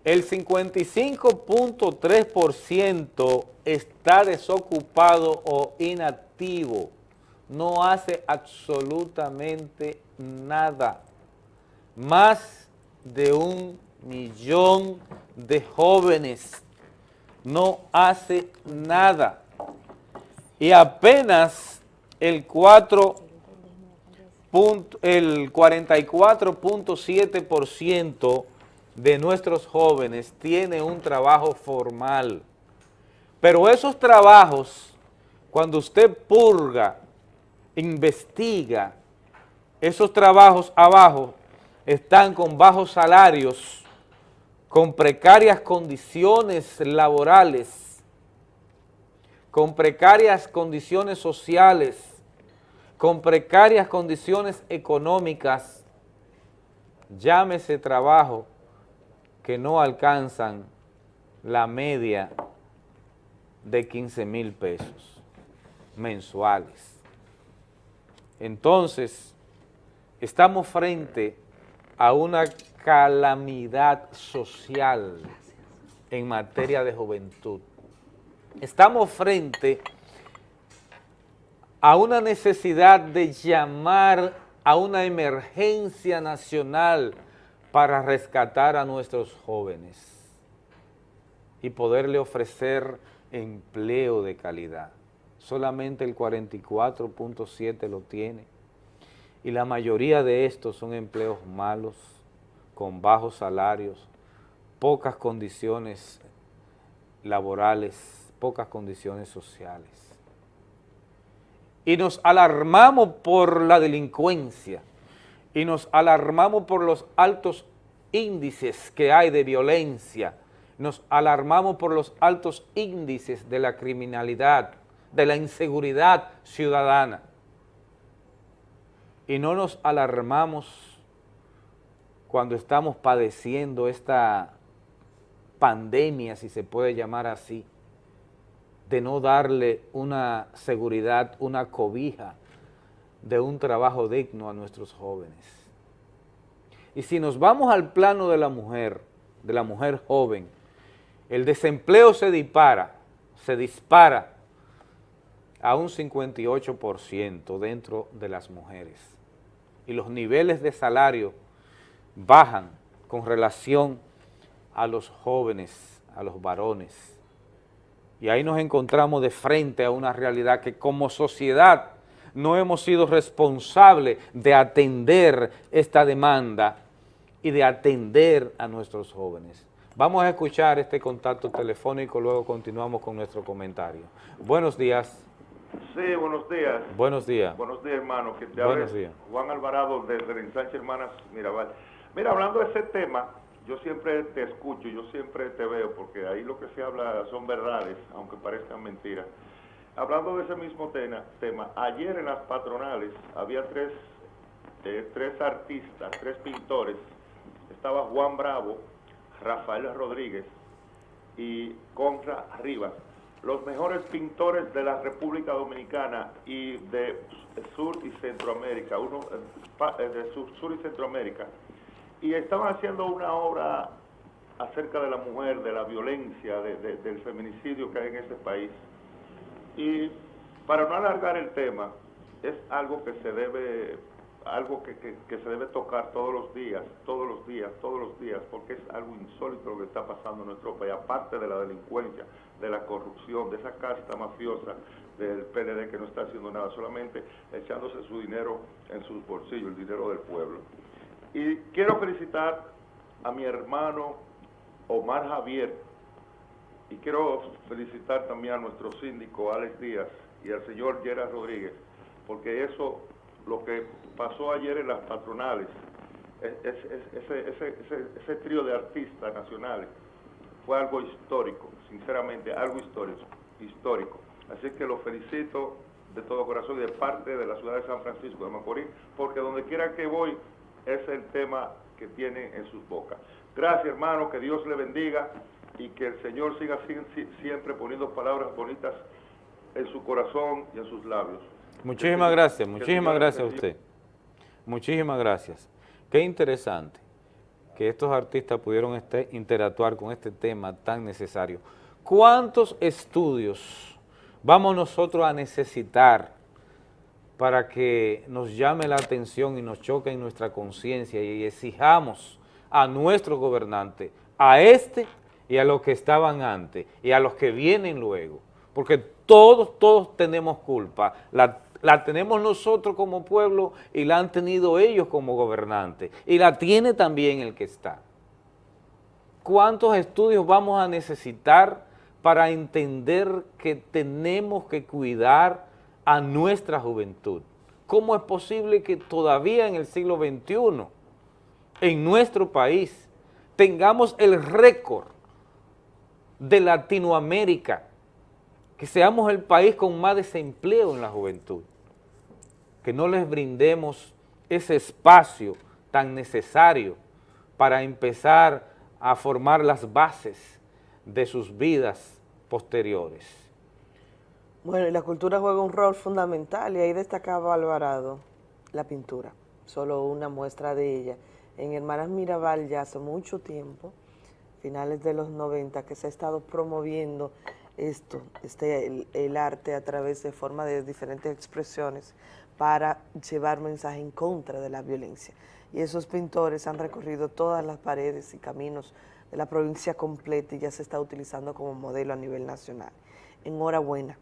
el 55.3% está desocupado o inactivo. No hace absolutamente nada. Más de un millón de jóvenes no hace nada. y apenas el 4 el 44.7% de nuestros jóvenes tiene un trabajo formal. Pero esos trabajos, cuando usted purga, investiga, esos trabajos abajo están con bajos salarios, con precarias condiciones laborales, con precarias condiciones sociales, con precarias condiciones económicas, llámese trabajo que no alcanzan la media de 15 mil pesos mensuales. Entonces, estamos frente a una calamidad social en materia de juventud. Estamos frente a una necesidad de llamar a una emergencia nacional para rescatar a nuestros jóvenes y poderle ofrecer empleo de calidad. Solamente el 44.7 lo tiene y la mayoría de estos son empleos malos, con bajos salarios, pocas condiciones laborales, pocas condiciones sociales. Y nos alarmamos por la delincuencia y nos alarmamos por los altos índices que hay de violencia, nos alarmamos por los altos índices de la criminalidad, de la inseguridad ciudadana y no nos alarmamos cuando estamos padeciendo esta pandemia, si se puede llamar así, de no darle una seguridad, una cobija de un trabajo digno a nuestros jóvenes. Y si nos vamos al plano de la mujer, de la mujer joven, el desempleo se dispara, se dispara a un 58% dentro de las mujeres y los niveles de salario bajan con relación a los jóvenes, a los varones. Y ahí nos encontramos de frente a una realidad que como sociedad no hemos sido responsables de atender esta demanda y de atender a nuestros jóvenes. Vamos a escuchar este contacto telefónico, luego continuamos con nuestro comentario. Buenos días. Sí, buenos días. Buenos días. Buenos días, hermano. Que te Buenos días. Juan Alvarado desde el ensanche Hermanas Mirabal. Mira, hablando de ese tema, yo siempre te escucho, yo siempre te veo, porque ahí lo que se habla son verdades, aunque parezcan mentiras. Hablando de ese mismo tema, tema ayer en las patronales había tres, eh, tres artistas, tres pintores. Estaba Juan Bravo, Rafael Rodríguez y Conra Rivas los mejores pintores de la República Dominicana y de Sur y Centroamérica, uno eh, eh, de Sur, y Centroamérica, y estaban haciendo una obra acerca de la mujer, de la violencia, de- de- del feminicidio que hay en este país. Y para no alargar el tema, es algo que se debe, algo que, que- se debe tocar todos los días, todos los días, todos los días, porque es algo insólito lo que está pasando en nuestro país, aparte de la delincuencia, de la corrupción, de esa casta mafiosa del PLD que no está haciendo nada, solamente echándose su dinero en sus bolsillos, el dinero del pueblo. Y quiero felicitar a mi hermano Omar Javier, y quiero felicitar también a nuestro síndico Alex Díaz y al señor Gerard Rodríguez, porque eso, lo que pasó ayer en las patronales, es- es- es- ese, ese, ese, ese trío de artistas nacionales, fue algo histórico, sinceramente, algo histórico, histórico. Así que lo felicito de todo corazón y de parte de la ciudad de San Francisco de Macorís, porque donde quiera que voy es el tema que tienen en sus bocas. Gracias hermano, que Dios le bendiga y que el Señor siga si- si- siempre poniendo palabras bonitas en su corazón y en sus labios. Muchísimas gracias, muchísimas gracias a usted. Muchísimas gracias. Qué interesante que estos artistas pudieron este- interactuar con este tema tan necesario. ¿Cuántos estudios vamos nosotros a necesitar para que nos llame la atención y nos choque en nuestra conciencia y exijamos a nuestros gobernantes, a este y a los que estaban antes y a los que vienen luego? Porque todos, todos tenemos culpa. La tenemos nosotros como pueblo y la han tenido ellos como gobernantes. Y la tiene también el que está. ¿Cuántos estudios vamos a necesitar para entender que tenemos que cuidar a nuestra juventud? ¿Cómo es posible que todavía en el siglo XXI, en nuestro país, tengamos el récord de Latinoamérica, que seamos el país con más desempleo en la juventud, que no les brindemos ese espacio tan necesario para empezar a formar las bases de sus vidas posteriores. Bueno, y la cultura juega un rol fundamental y ahí destacaba Alvarado la pintura, solo una muestra de ella. En Hermanas Mirabal ya hace mucho tiempo, finales de los 90, que se ha estado promoviendo esto, este, el, arte a través de forma de diferentes expresiones para llevar mensaje en contra de la violencia. Y esos pintores han recorrido todas las paredes y caminos de la provincia completa y ya se está utilizando como modelo a nivel nacional. Enhorabuena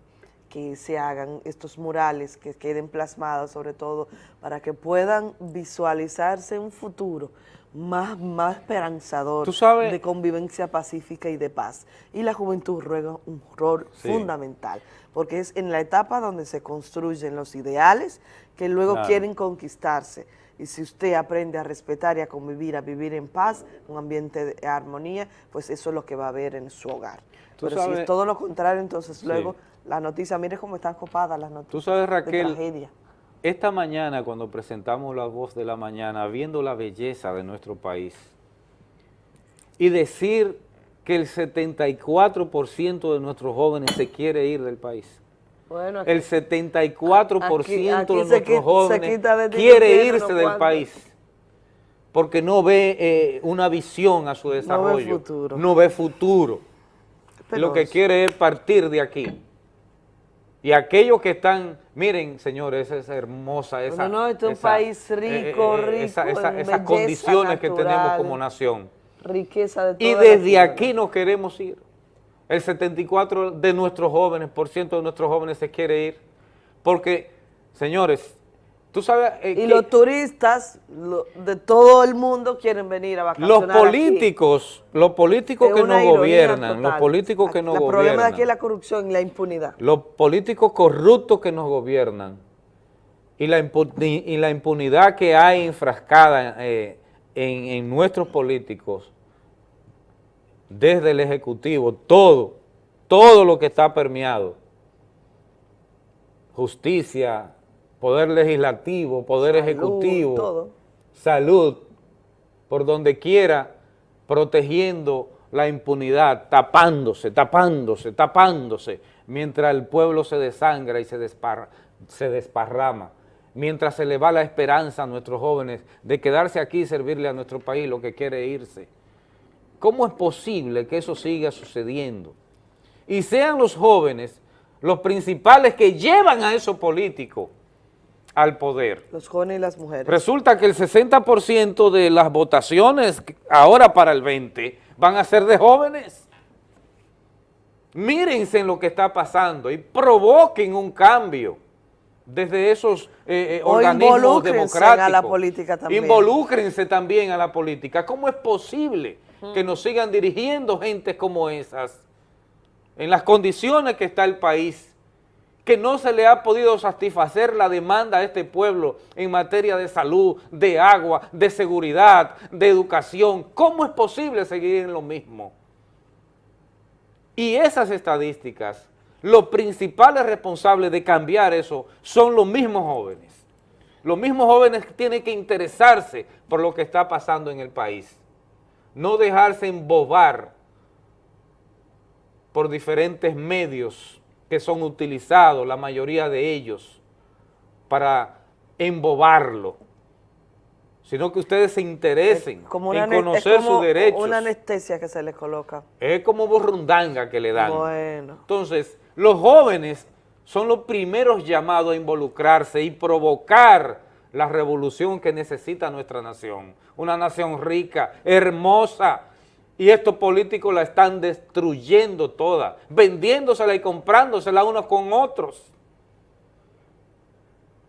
que se hagan estos murales, que queden plasmados sobre todo para que puedan visualizarse un futuro más, más esperanzador de convivencia pacífica y de paz. Y la juventud juega un rol fundamental, porque es en la etapa donde se construyen los ideales que luego quieren conquistarse. Y si usted aprende a respetar y a convivir, a vivir en paz, un ambiente de armonía, pues eso es lo que va a haber en su hogar. Pero si es todo lo contrario, entonces luego la noticia, mire cómo están copadas las noticias Tú sabes, Raquel, esta mañana cuando presentamos La Voz de la Mañana, viendo la belleza de nuestro país, y decir que el 74% de nuestros jóvenes se quiere ir del país. Bueno, el 74% de nuestros jóvenes quiere irse del país porque no ve eh, una visión a su desarrollo. No ve futuro. No ve futuro. Lo que quiere es partir de aquí. Y aquellos que están, miren, señores, esa es hermosa, esa... No, no, este es un país rico, eh, eh, rico Esas condiciones que tenemos como nación. Riqueza de Y desde aquí nos queremos ir. El 74 de nuestros jóvenes, por ciento de nuestros jóvenes se quiere ir. Porque, señores, tú sabes... Eh, y los turistas de todo el mundo quieren venir a vacacionar Los políticos, los políticos que nos gobiernan, los políticos que nos gobiernan... El problema de aquí es la corrupción y la impunidad. Los políticos corruptos que nos gobiernan y la, y la impunidad que hay enfrascada eh, en, en nuestros políticos desde el Ejecutivo, todo, todo lo que está permeado, justicia, poder legislativo, poder ejecutivo, salud, por donde quiera, protegiendo la impunidad, tapándose, tapándose, tapándose, mientras el pueblo se desangra y se, se desparrama, mientras se le va la esperanza a nuestros jóvenes de quedarse aquí y servirle a nuestro país lo que quiere irse. ¿Cómo es posible que eso siga sucediendo? Y sean los jóvenes los principales que llevan a esos políticos al poder. Los jóvenes y las mujeres. Resulta que el 60% de las votaciones ahora para el 20 van a ser de jóvenes. Mírense en lo que está pasando y provoquen un cambio desde esos eh, eh, organismos democráticos. a la política también. Involúcrense también a la política. ¿Cómo es posible que nos sigan dirigiendo gente como esas, en las condiciones que está el país, que no se le ha podido satisfacer la demanda a este pueblo en materia de salud, de agua, de seguridad, de educación. ¿Cómo es posible seguir en lo mismo? Y esas estadísticas, los principales responsables de cambiar eso son los mismos jóvenes. Los mismos jóvenes tienen que interesarse por lo que está pasando en el país no dejarse embobar por diferentes medios que son utilizados, la mayoría de ellos, para embobarlo, sino que ustedes se interesen en conocer sus derechos. una anestesia que se les coloca. Es como borrundanga que le dan. Bueno. Entonces, los jóvenes son los primeros llamados a involucrarse y provocar la revolución que necesita nuestra nación. Una nación rica, hermosa, Y estos políticos la están destruyendo toda, vendiéndosela y comprándosela unos con otros.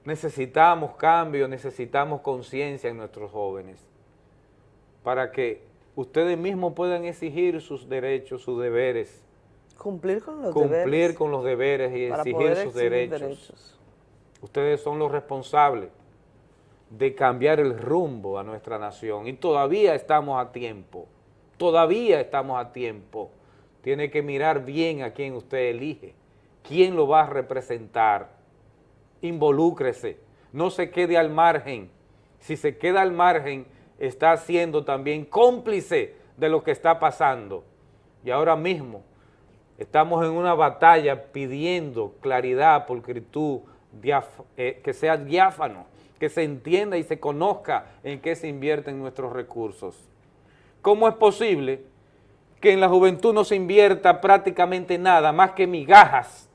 Necesitamos cambio, necesitamos conciencia en nuestros jóvenes para que ustedes mismos puedan exigir sus derechos, sus deberes. Cumplir con los cumplir deberes. con los deberes y para exigir sus exigir derechos. derechos. Ustedes son los responsables de cambiar el rumbo a nuestra nación y todavía estamos a tiempo, todavía estamos a tiempo. Tiene que mirar bien a quién usted elige, quién lo va a representar. Involúcrese, no se quede al margen. Si se queda al margen, está siendo también cómplice de lo que está pasando. Y ahora mismo estamos en una batalla pidiendo claridad, pulcritud, eh, que sea diáfano, que se entienda y se conozca en qué se invierten nuestros recursos. ¿Cómo es posible que en la juventud no se invierta prácticamente nada, más que migajas,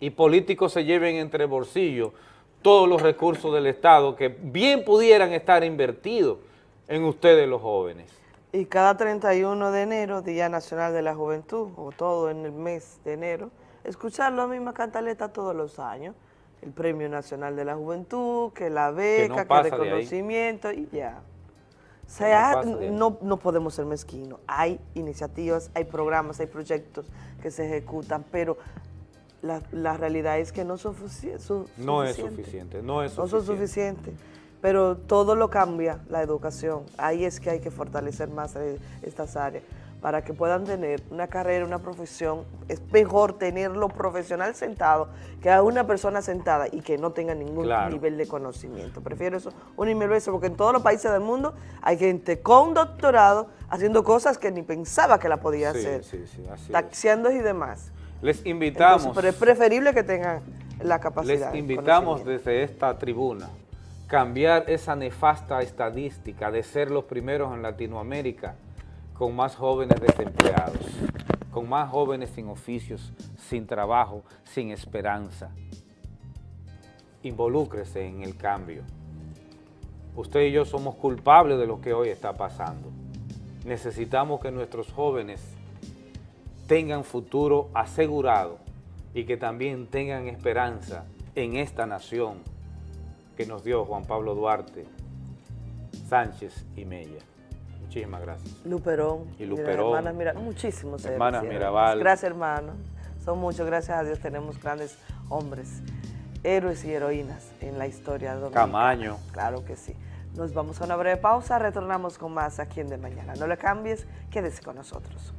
y políticos se lleven entre bolsillos todos los recursos del Estado que bien pudieran estar invertidos en ustedes los jóvenes? Y cada 31 de enero, Día Nacional de la Juventud, o todo en el mes de enero, escuchar la misma cantaleta todos los años. El Premio Nacional de la Juventud, que la beca, que, de ahí. reconocimiento y ya. Sea, no, no podemos ser mezquinos. Hay iniciativas, hay programas, hay proyectos que se ejecutan, pero la, la realidad es que no son sufici- su- No es suficiente, no es No son suficiente. suficientes. Pero todo lo cambia la educación. Ahí es que hay que fortalecer más eh, estas áreas para que puedan tener una carrera, una profesión. Es mejor tenerlo profesional sentado que a una persona sentada y que no tenga ningún Claro. nivel de conocimiento. Prefiero eso un y mil veces porque en todos los países del mundo hay gente con doctorado haciendo cosas que ni pensaba que la podía Sí, hacer. sí, sí, así es. taxiando y demás. Les invitamos, Entonces, pero es preferible que tengan la capacidad. les invitamos desde esta tribuna cambiar esa nefasta estadística de ser los primeros en Latinoamérica con más jóvenes desempleados, con más jóvenes sin oficios, sin trabajo, sin esperanza. Involúcrese en el cambio. Usted y yo somos culpables de lo que hoy está pasando. Necesitamos que nuestros jóvenes tengan futuro asegurado y que también tengan esperanza en esta nación que nos dio Juan Pablo Duarte, Sánchez y Mella. Muchísimas gracias. Luperón. Y Luperón. Hermanas Mira, muchísimos. Hermanas y. Mirabal. Gracias, hermano. Son muchos, gracias a Dios tenemos grandes hombres, héroes y heroínas en la historia dominicana. Camaño. Claro que sí. Nos vamos a una breve pausa, retornamos con más aquí en De Mañana. No le cambies, quédese con nosotros.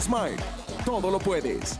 Smile, todo lo puedes.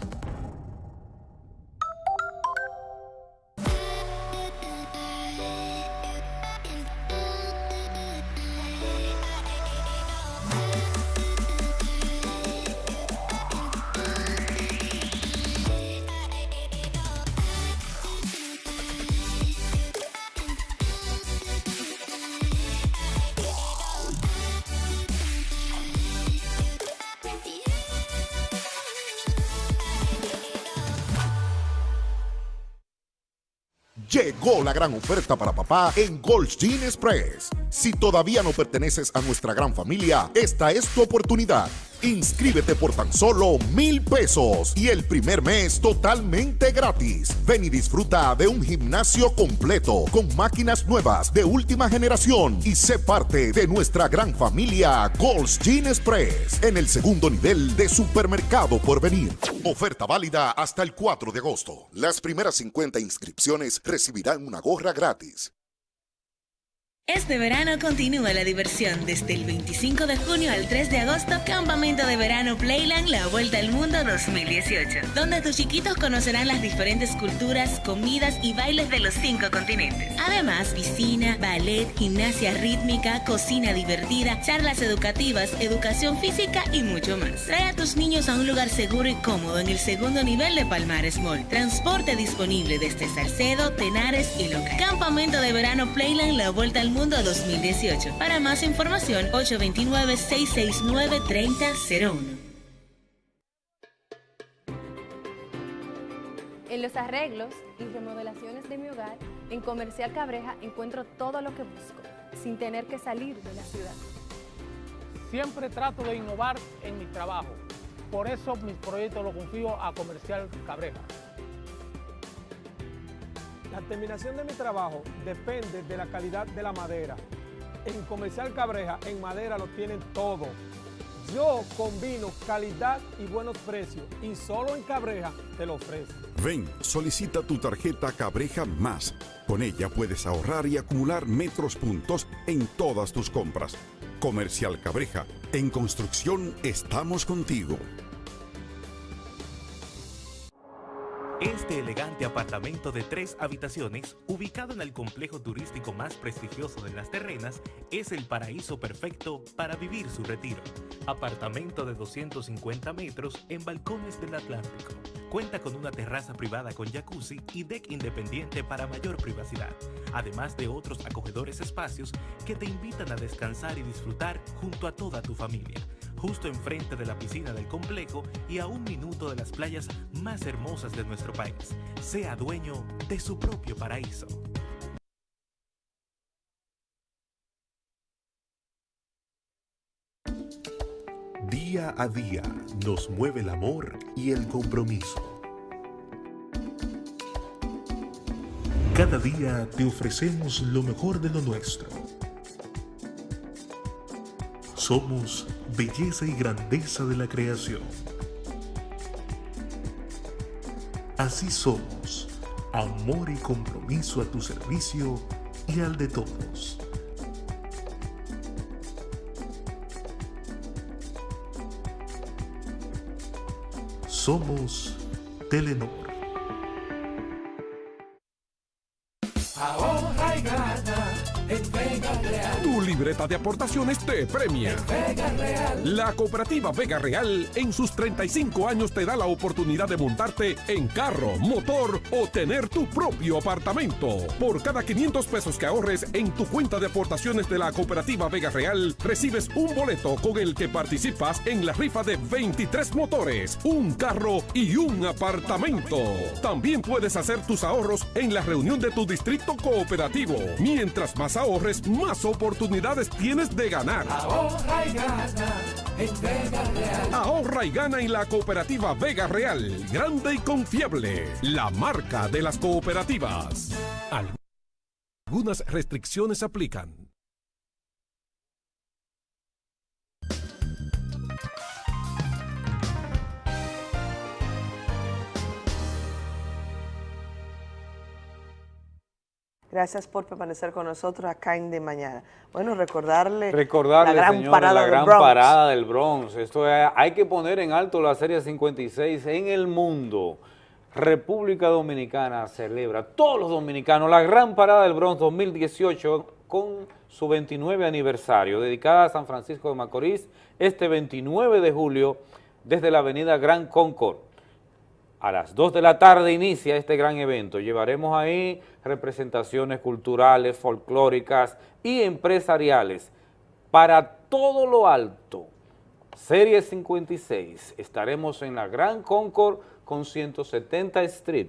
Gran oferta para papá en Gold's Gym Express. Si todavía no perteneces a nuestra gran familia, esta es tu oportunidad. Inscríbete por tan solo mil pesos y el primer mes totalmente gratis. Ven y disfruta de un gimnasio completo con máquinas nuevas de última generación y sé parte de nuestra gran familia Gold's Gym Express en el segundo nivel de supermercado por venir. Oferta válida hasta el 4 de agosto. Las primeras 50 inscripciones recibirán una gorra gratis. Este verano continúa la diversión desde el 25 de junio al 3 de agosto, Campamento de Verano Playland La Vuelta al Mundo 2018, donde tus chiquitos conocerán las diferentes culturas, comidas y bailes de los cinco continentes. Además, piscina, ballet, gimnasia rítmica, cocina divertida, charlas educativas, educación física y mucho más. Trae a tus niños a un lugar seguro y cómodo en el segundo nivel de Palmares Mall. Transporte disponible desde Salcedo, Tenares y Loca. Campamento de Verano Playland La Vuelta al Mundo 2018. Para más información, 829-669-3001. En los arreglos y remodelaciones de mi hogar, en Comercial Cabreja encuentro todo lo que busco, sin tener que salir de la ciudad. Siempre trato de innovar en mi trabajo. Por eso mis proyectos los confío a Comercial Cabreja. La terminación de mi trabajo depende de la calidad de la madera. En Comercial Cabreja, en madera lo tienen todo. Yo combino calidad y buenos precios y solo en Cabreja te lo ofrezco. Ven, solicita tu tarjeta Cabreja Más. Con ella puedes ahorrar y acumular metros puntos en todas tus compras. Comercial Cabreja, en construcción estamos contigo. Este elegante apartamento de tres habitaciones, ubicado en el complejo turístico más prestigioso de Las Terrenas, es el paraíso perfecto para vivir su retiro. Apartamento de 250 metros en balcones del Atlántico. Cuenta con una terraza privada con jacuzzi y deck independiente para mayor privacidad, además de otros acogedores espacios que te invitan a descansar y disfrutar junto a toda tu familia justo enfrente de la piscina del complejo y a un minuto de las playas más hermosas de nuestro país. Sea dueño de su propio paraíso. Día a día nos mueve el amor y el compromiso. Cada día te ofrecemos lo mejor de lo nuestro. Somos belleza y grandeza de la creación. Así somos, amor y compromiso a tu servicio y al de todos. Somos Telenor. Libreta de aportaciones te premia. Vega Real. La cooperativa Vega Real en sus 35 años te da la oportunidad de montarte en carro, motor o tener tu propio apartamento. Por cada 500 pesos que ahorres en tu cuenta de aportaciones de la cooperativa Vega Real, recibes un boleto con el que participas en la rifa de 23 motores, un carro y un apartamento. También puedes hacer tus ahorros en la reunión de tu distrito cooperativo. Mientras más ahorres, más oportunidades tienes de ganar. Ahorra y gana en Vega Real. Ahorra y gana en la cooperativa Vega Real, grande y confiable, la marca de las cooperativas. Algunas restricciones aplican. Gracias por permanecer con nosotros acá en De Mañana. Bueno, recordarle, Recordarle, la gran señores, parada la del gran Bronx. parada del Bronx. Esto es- hay que poner en alto la Serie 56 en el mundo. República Dominicana celebra, todos los dominicanos, la gran parada del Bronx 2018 con su 29 aniversario, dedicada a San Francisco de Macorís, este 29 de julio, desde la avenida Gran Concord. A las 2 de la tarde inicia este gran evento. Llevaremos ahí representaciones culturales, folclóricas y empresariales para todo lo alto. Serie 56. Estaremos en la Gran Concord con 170 Street.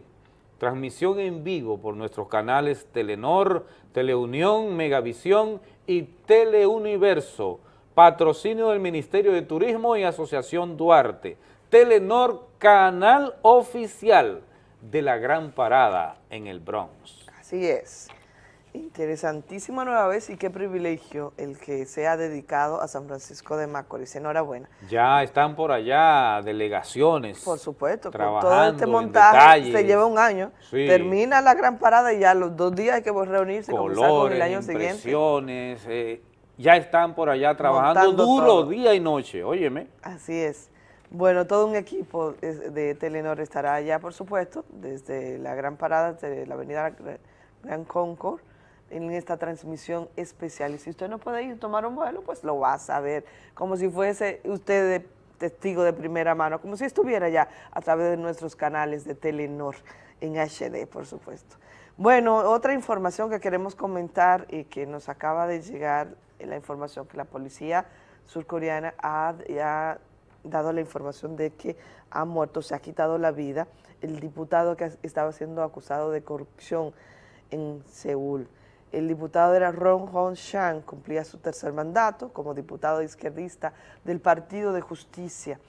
Transmisión en vivo por nuestros canales Telenor, Teleunión, Megavisión y Teleuniverso. Patrocinio del Ministerio de Turismo y Asociación Duarte. Telenor, canal oficial de la Gran Parada en el Bronx. Así es. Interesantísima nueva vez y qué privilegio el que sea dedicado a San Francisco de Macorís. Enhorabuena. Ya están por allá delegaciones. Por supuesto, con trabajando todo este montaje se lleva un año. Sí. Termina la gran parada y ya los dos días hay que reunirse comenzar con el año siguiente. eh, ya están por allá trabajando Montando duro todo. día y noche, óyeme. Así es. Bueno, todo un equipo de Telenor estará allá, por supuesto, desde la gran parada de la avenida Gra- Gran Concord, en esta transmisión especial. Y si usted no puede ir tomar un vuelo, pues lo va a saber, como si fuese usted de- testigo de primera mano, como si estuviera ya a través de nuestros canales de Telenor en HD, por supuesto. Bueno, otra información que queremos comentar y que nos acaba de llegar, la información que la policía surcoreana ha, ha dado la información de que ha muerto, se ha quitado la vida el diputado que estaba siendo acusado de corrupción en Seúl. El diputado era Ron Hon Shang, cumplía su tercer mandato como diputado izquierdista del Partido de Justicia.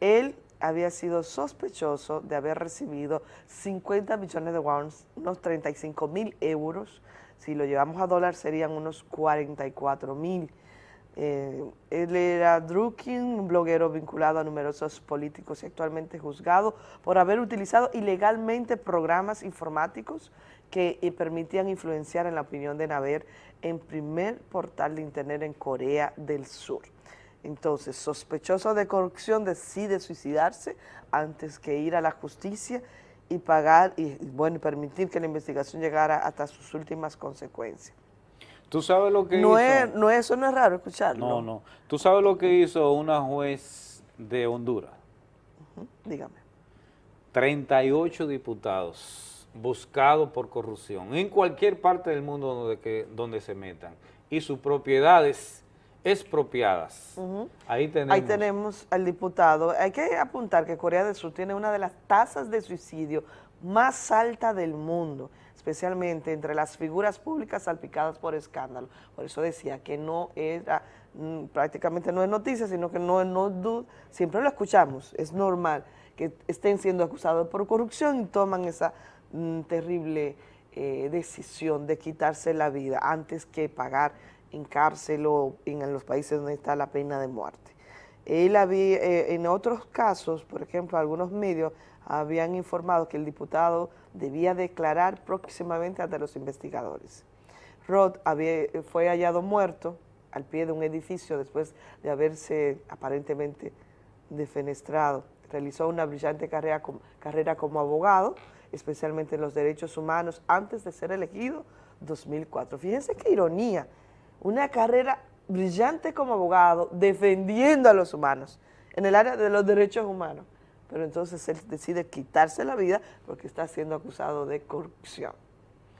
Él había sido sospechoso de haber recibido 50 millones de wons, unos 35 mil euros, si lo llevamos a dólar serían unos 44 mil. Eh, él era Drukin, un bloguero vinculado a numerosos políticos y actualmente juzgado por haber utilizado ilegalmente programas informáticos que eh, permitían influenciar en la opinión de Naver en primer portal de internet en Corea del Sur. Entonces, sospechoso de corrupción decide suicidarse antes que ir a la justicia y pagar y bueno, permitir que la investigación llegara hasta sus últimas consecuencias. ¿Tú sabes lo que No hizo? es, no, eso no es raro escucharlo. No, no. ¿Tú sabes lo que hizo una juez de Honduras? Dígame. 38 diputados buscados por corrupción en cualquier parte del mundo donde, que, donde se metan y sus propiedades expropiadas. Ahí tenemos. Ahí tenemos al diputado. Hay que apuntar que Corea del Sur tiene una de las tasas de suicidio más alta del mundo, especialmente entre las figuras públicas salpicadas por escándalo. Por eso decía que no era, mm, prácticamente no es noticia, sino que no, no du- siempre lo escuchamos, es normal que estén siendo acusados por corrupción y toman esa mm, terrible eh, decisión de quitarse la vida antes que pagar en cárcel o en los países donde está la pena de muerte. Él había, eh, en otros casos, por ejemplo, algunos medios habían informado que el diputado debía declarar próximamente ante los investigadores. Roth había- fue hallado muerto al pie de un edificio después de haberse aparentemente defenestrado. Realizó una brillante carrera, com- carrera como abogado, especialmente en los derechos humanos, antes de ser elegido 2004. Fíjense qué ironía, una carrera brillante como abogado defendiendo a los humanos en el área de los derechos humanos, pero entonces él decide quitarse la vida porque está siendo acusado de corrupción.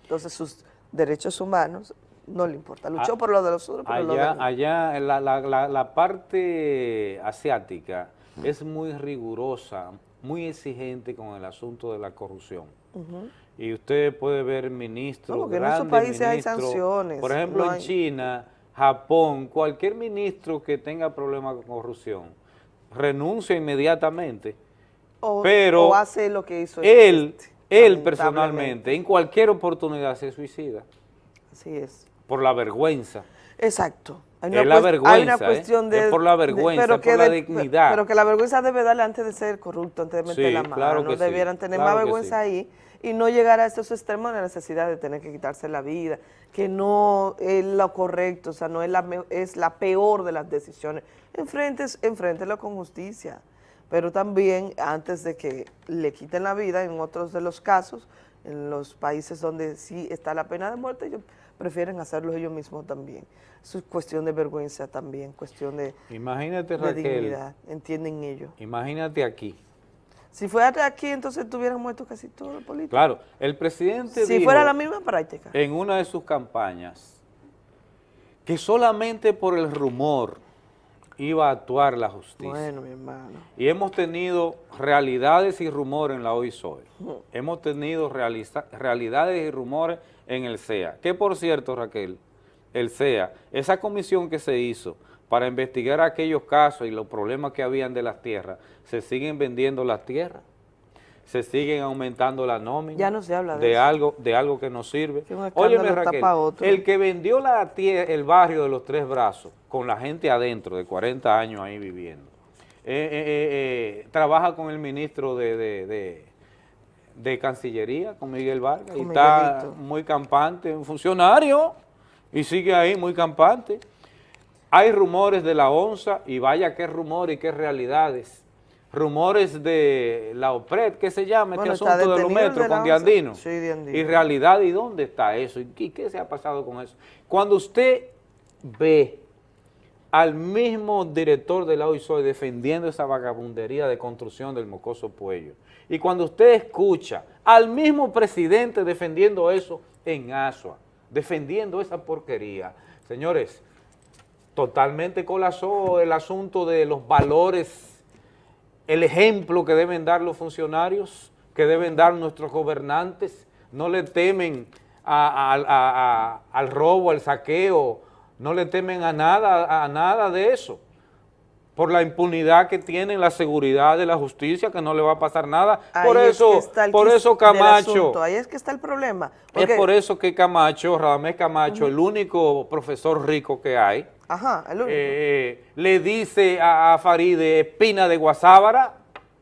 Entonces sus derechos humanos no le importa, luchó Ah, por lo de los otros, pero lo de Allá, él. allá la, la- la- la parte asiática es muy rigurosa, muy exigente con el asunto de la corrupción. Y usted puede ver ministros, No, porque en esos grandes países hay ministros, sanciones, Por ejemplo, no en hay- China, Japón, cualquier ministro que tenga problemas con corrupción renuncia inmediatamente. O- pero o hace lo que hizo él, él personalmente, en cualquier oportunidad se suicida Así es. por la vergüenza. Exacto. Hay Es la vergüenza, hay una ¿eh? cuestión de, Es por la de- vergüenza, pero que por la de- dignidad. Pero que la vergüenza debe darle antes de ser corrupto, antes de meter Sí, la mano. claro no sí, debieran tener claro más vergüenza sí. ahí y no llegar a estos extremos de la necesidad de tener que quitarse la vida, que no es lo correcto, o sea, no es la, es la peor de las decisiones. Enfrentes, enfréntelo con justicia, pero también antes de que le quiten la vida, en otros de los casos, en los países donde sí está la pena de muerte, ellos prefieren hacerlo ellos mismos también. Eso es cuestión de vergüenza también, cuestión de, Imagínate, de Raquel, dignidad, entienden ellos. imagínate aquí. Si fuera aquí, entonces tuvieran muerto casi todos los políticos. Claro, el presidente Si dijo fuera la misma práctica. en una de sus campañas que solamente por el rumor iba a actuar la justicia. Bueno, mi hermano. Y hemos tenido realidades y rumores en la OISOE. Hemos tenido realidades y rumores en el CEA. Que por cierto, Raquel, el CEA, esa comisión que se hizo para investigar aquellos casos y los problemas que habían de las tierras, se siguen vendiendo las tierras. Se siguen aumentando las nóminas. Ya no se habla de de eso. algo De algo que nos sirve. Óyeme, Raquel, el que vendió la el barrio de los Tres Brazos, con la gente adentro, de 40 años ahí viviendo, eh, eh, eh, trabaja con el ministro de, de- de- de Cancillería, con Miguel Vargas, y está muy campante, un funcionario, y sigue ahí muy campante. Hay rumores de la ONSA, y vaya qué rumores y qué realidades. Rumores de la OPRED, ¿qué se llama Bueno, este asunto de los metros de con. Diandino? Sí, Diandino. Y realidad, ¿y dónde está eso? ¿Y qué, se ha pasado con eso? Cuando usted ve al mismo director de la OISOE defendiendo esa vagabundería de construcción del mocoso Puello, y cuando usted escucha al mismo presidente defendiendo eso en Asua, defendiendo esa porquería, señores, totalmente colapsó el asunto de los valores, el ejemplo que deben dar los funcionarios, que deben dar nuestros gobernantes, no le temen a- a- a- a- al robo, al saqueo, no le temen a nada, a nada de eso, por la impunidad que tienen, la seguridad de la justicia, que no le va a pasar nada. por es eso, por eso Camacho, Ahí es que está el problema. es por eso que Camacho, Radamés Camacho, el único profesor rico que hay, Ajá, el único. eh, le dice a, a Faride espina de guasábara,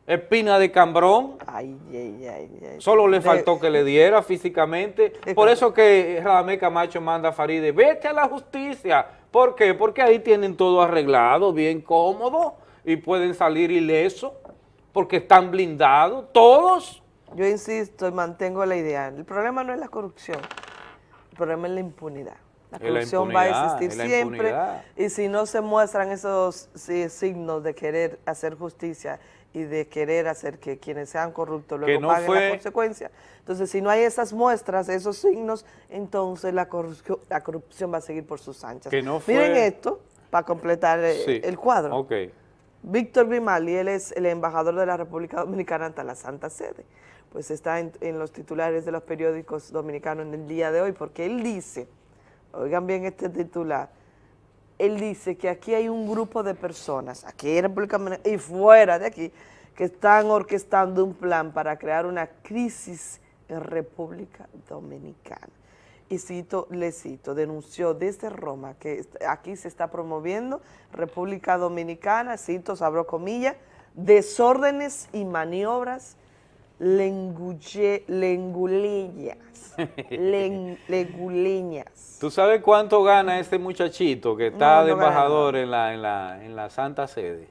espina de cambrón, Ay, ay, ay, ay. solo le De- faltó que le diera físicamente, De por eso que Radamés Camacho manda a Faride, vete a la justicia, ¿por qué? Porque ahí tienen todo arreglado, bien cómodo, y pueden salir ilesos, porque están blindados, todos. Yo insisto y mantengo la idea. El problema no es la corrupción, el problema es la impunidad. La corrupción va a existir siempre impunidad. y si no se muestran esos sí, signos de querer hacer justicia y de querer hacer que quienes sean corruptos luego no paguen fue- la consecuencia. Entonces, si no hay esas muestras, esos signos, entonces la corrupción, la corrupción va a seguir por sus anchas. Que no fue- Miren esto para completar eh, Sí. el cuadro. Ok. Víctor Grimaldi, él es el embajador de la República Dominicana ante la Santa Sede. Pues está en, en los titulares de los periódicos dominicanos en el día de hoy, porque él dice, oigan bien este titular, él dice que aquí hay un grupo de personas, aquí en República Dominicana y fuera de aquí, que están orquestando un plan para crear una crisis en República Dominicana. Y cito, le cito, denunció desde Roma que aquí se está promoviendo República Dominicana, cito, abro comillas, desórdenes y maniobras lengulle- lenguleñas, len- lenguleñas. ¿Tú sabes cuánto gana este muchachito que está No, de no embajador en la, en, la, en la Santa Sede?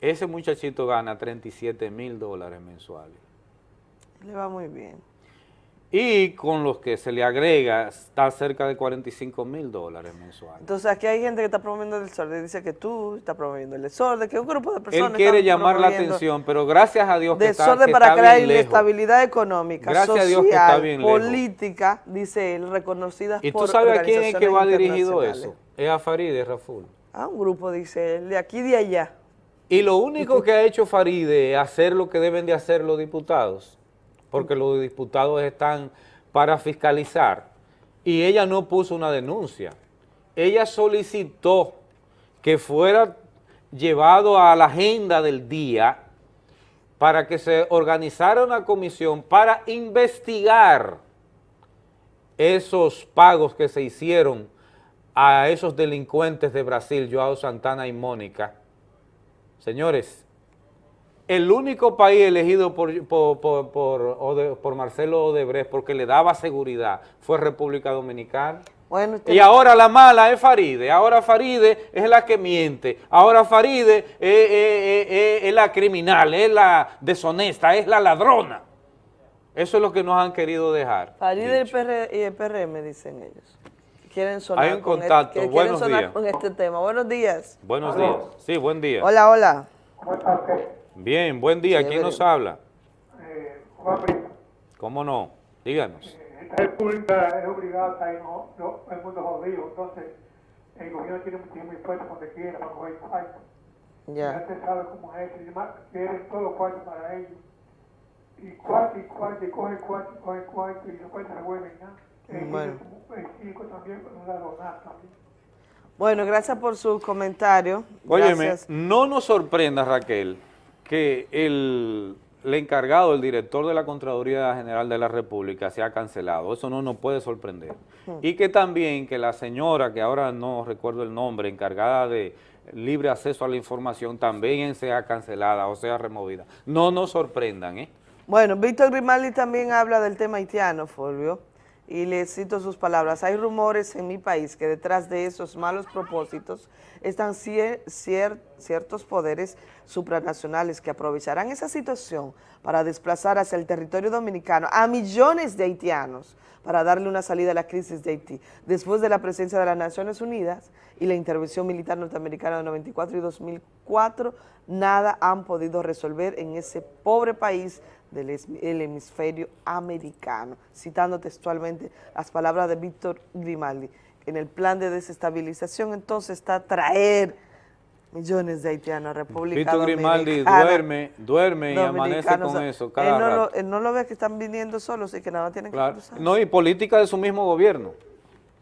Ese muchachito gana 37 mil dólares mensuales. Le va muy bien. Y con los que se le agrega, está cerca de 45 mil dólares mensuales. Entonces aquí hay gente que está promoviendo el desorden, dice que tú estás promoviendo el desorden, que un grupo de personas Él quiere llamar la atención, pero gracias a Dios que está, Desorden que para está crear bien lejos. inestabilidad económica, Gracias a social, Dios que está bien lejos. política, dice él, reconocida ¿Y por tú sabes a quién es que va dirigido eso? Es a Faride, Raful. A un grupo, dice él, de aquí y de allá. Y lo único que ha hecho Faride es hacer lo que deben de hacer los diputados, porque los diputados están para fiscalizar, y ella no puso una denuncia. Ella solicitó que fuera llevado a la agenda del día para que se organizara una comisión para investigar esos pagos que se hicieron a esos delincuentes de Brasil, Joao Santana y Mónica. Señores, el único país elegido por, por, por, por Ode- por Marcelo Odebrecht porque le daba seguridad fue República Dominicana. Bueno, usted- Y ahora la mala es Faride, ahora Faride es la que miente, ahora Faride es, es- es- es- es la criminal, es la deshonesta, es la ladrona. Eso es lo que nos han querido dejar. Faride y el, PR y el PRM, dicen ellos. Quieren sonar, Hay un con contacto. este- Buenos sonar días. con este tema. Buenos días. Buenos días. Sí, buen día. Hola, hola. Bien, buen día. ¿Quién nos habla? Juan Primo, ¿Cómo no? Díganos. esta república es obligada y no, no, el mundo es jodido, entonces el gobierno tiene muchísimo impuesto donde quiera para coger cuarto. Ya. Ya usted sabe cómo es eso, y demás, quieren todos los cuartos para ellos. Y cuarto y cuarto, y coge cuarto y coge cuarto, y después se revuelven nada. El Bueno. el circo también, no también. Bueno, gracias por su comentario. Óyeme, Gracias. no nos sorprenda, Raquel, que el el encargado, el director de la Contraloría General de la República se ha cancelado. Eso no nos puede sorprender. Hmm. Y que también que la señora, que ahora no recuerdo el nombre, encargada de libre acceso a la información, también sea cancelada o sea removida. No nos sorprendan, ¿eh? Bueno, Víctor Grimaldi también habla del tema haitiano, Fulvio, y le cito sus palabras. Hay rumores en mi país que detrás de esos malos propósitos están cier- cier- ciertos poderes supranacionales que aprovecharán esa situación para desplazar hacia el territorio dominicano a millones de haitianos para darle una salida a la crisis de Haití. Después de la presencia de las Naciones Unidas y la intervención militar norteamericana de 94 y 2004, nada han podido resolver en ese pobre país del el hemisferio americano, citando textualmente las palabras de Víctor Grimaldi. En el plan de desestabilización entonces está traer millones de haitianos a República Víctor Grimaldi duerme, duerme y amanece con o sea, eso cada él no, rato. lo, él no lo ve que están viniendo solos y que nada tienen que cruzar. No, y política de su mismo gobierno.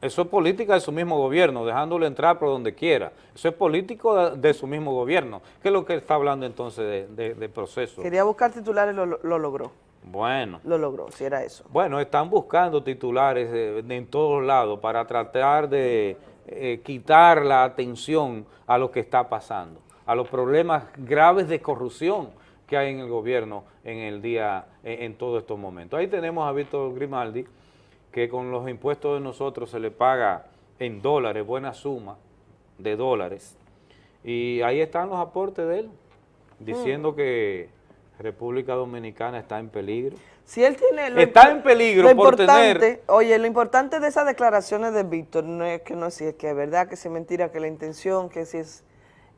Eso es política de su mismo gobierno, dejándolo entrar por donde quiera. Eso es político de, su mismo gobierno. ¿Qué es lo que está hablando entonces de, de- de proceso? Quería buscar titulares, lo, lo logró, Bueno. lo logró, si era eso. Bueno, están buscando titulares eh, de- en todos lados para tratar de eh, quitar la atención a lo que está pasando, a los problemas graves de corrupción que hay en el gobierno en el día, en, en todos estos momentos. Ahí tenemos a Víctor Grimaldi, que con los impuestos de nosotros se le paga en dólares, buena suma de dólares, y ahí están los aportes de él, diciendo que República Dominicana está en peligro. Si él tiene... lo Está en peligro lo por tener- Oye, lo importante de esas declaraciones de Víctor no es que no si es que es verdad, que si es mentira, que la intención, que si es...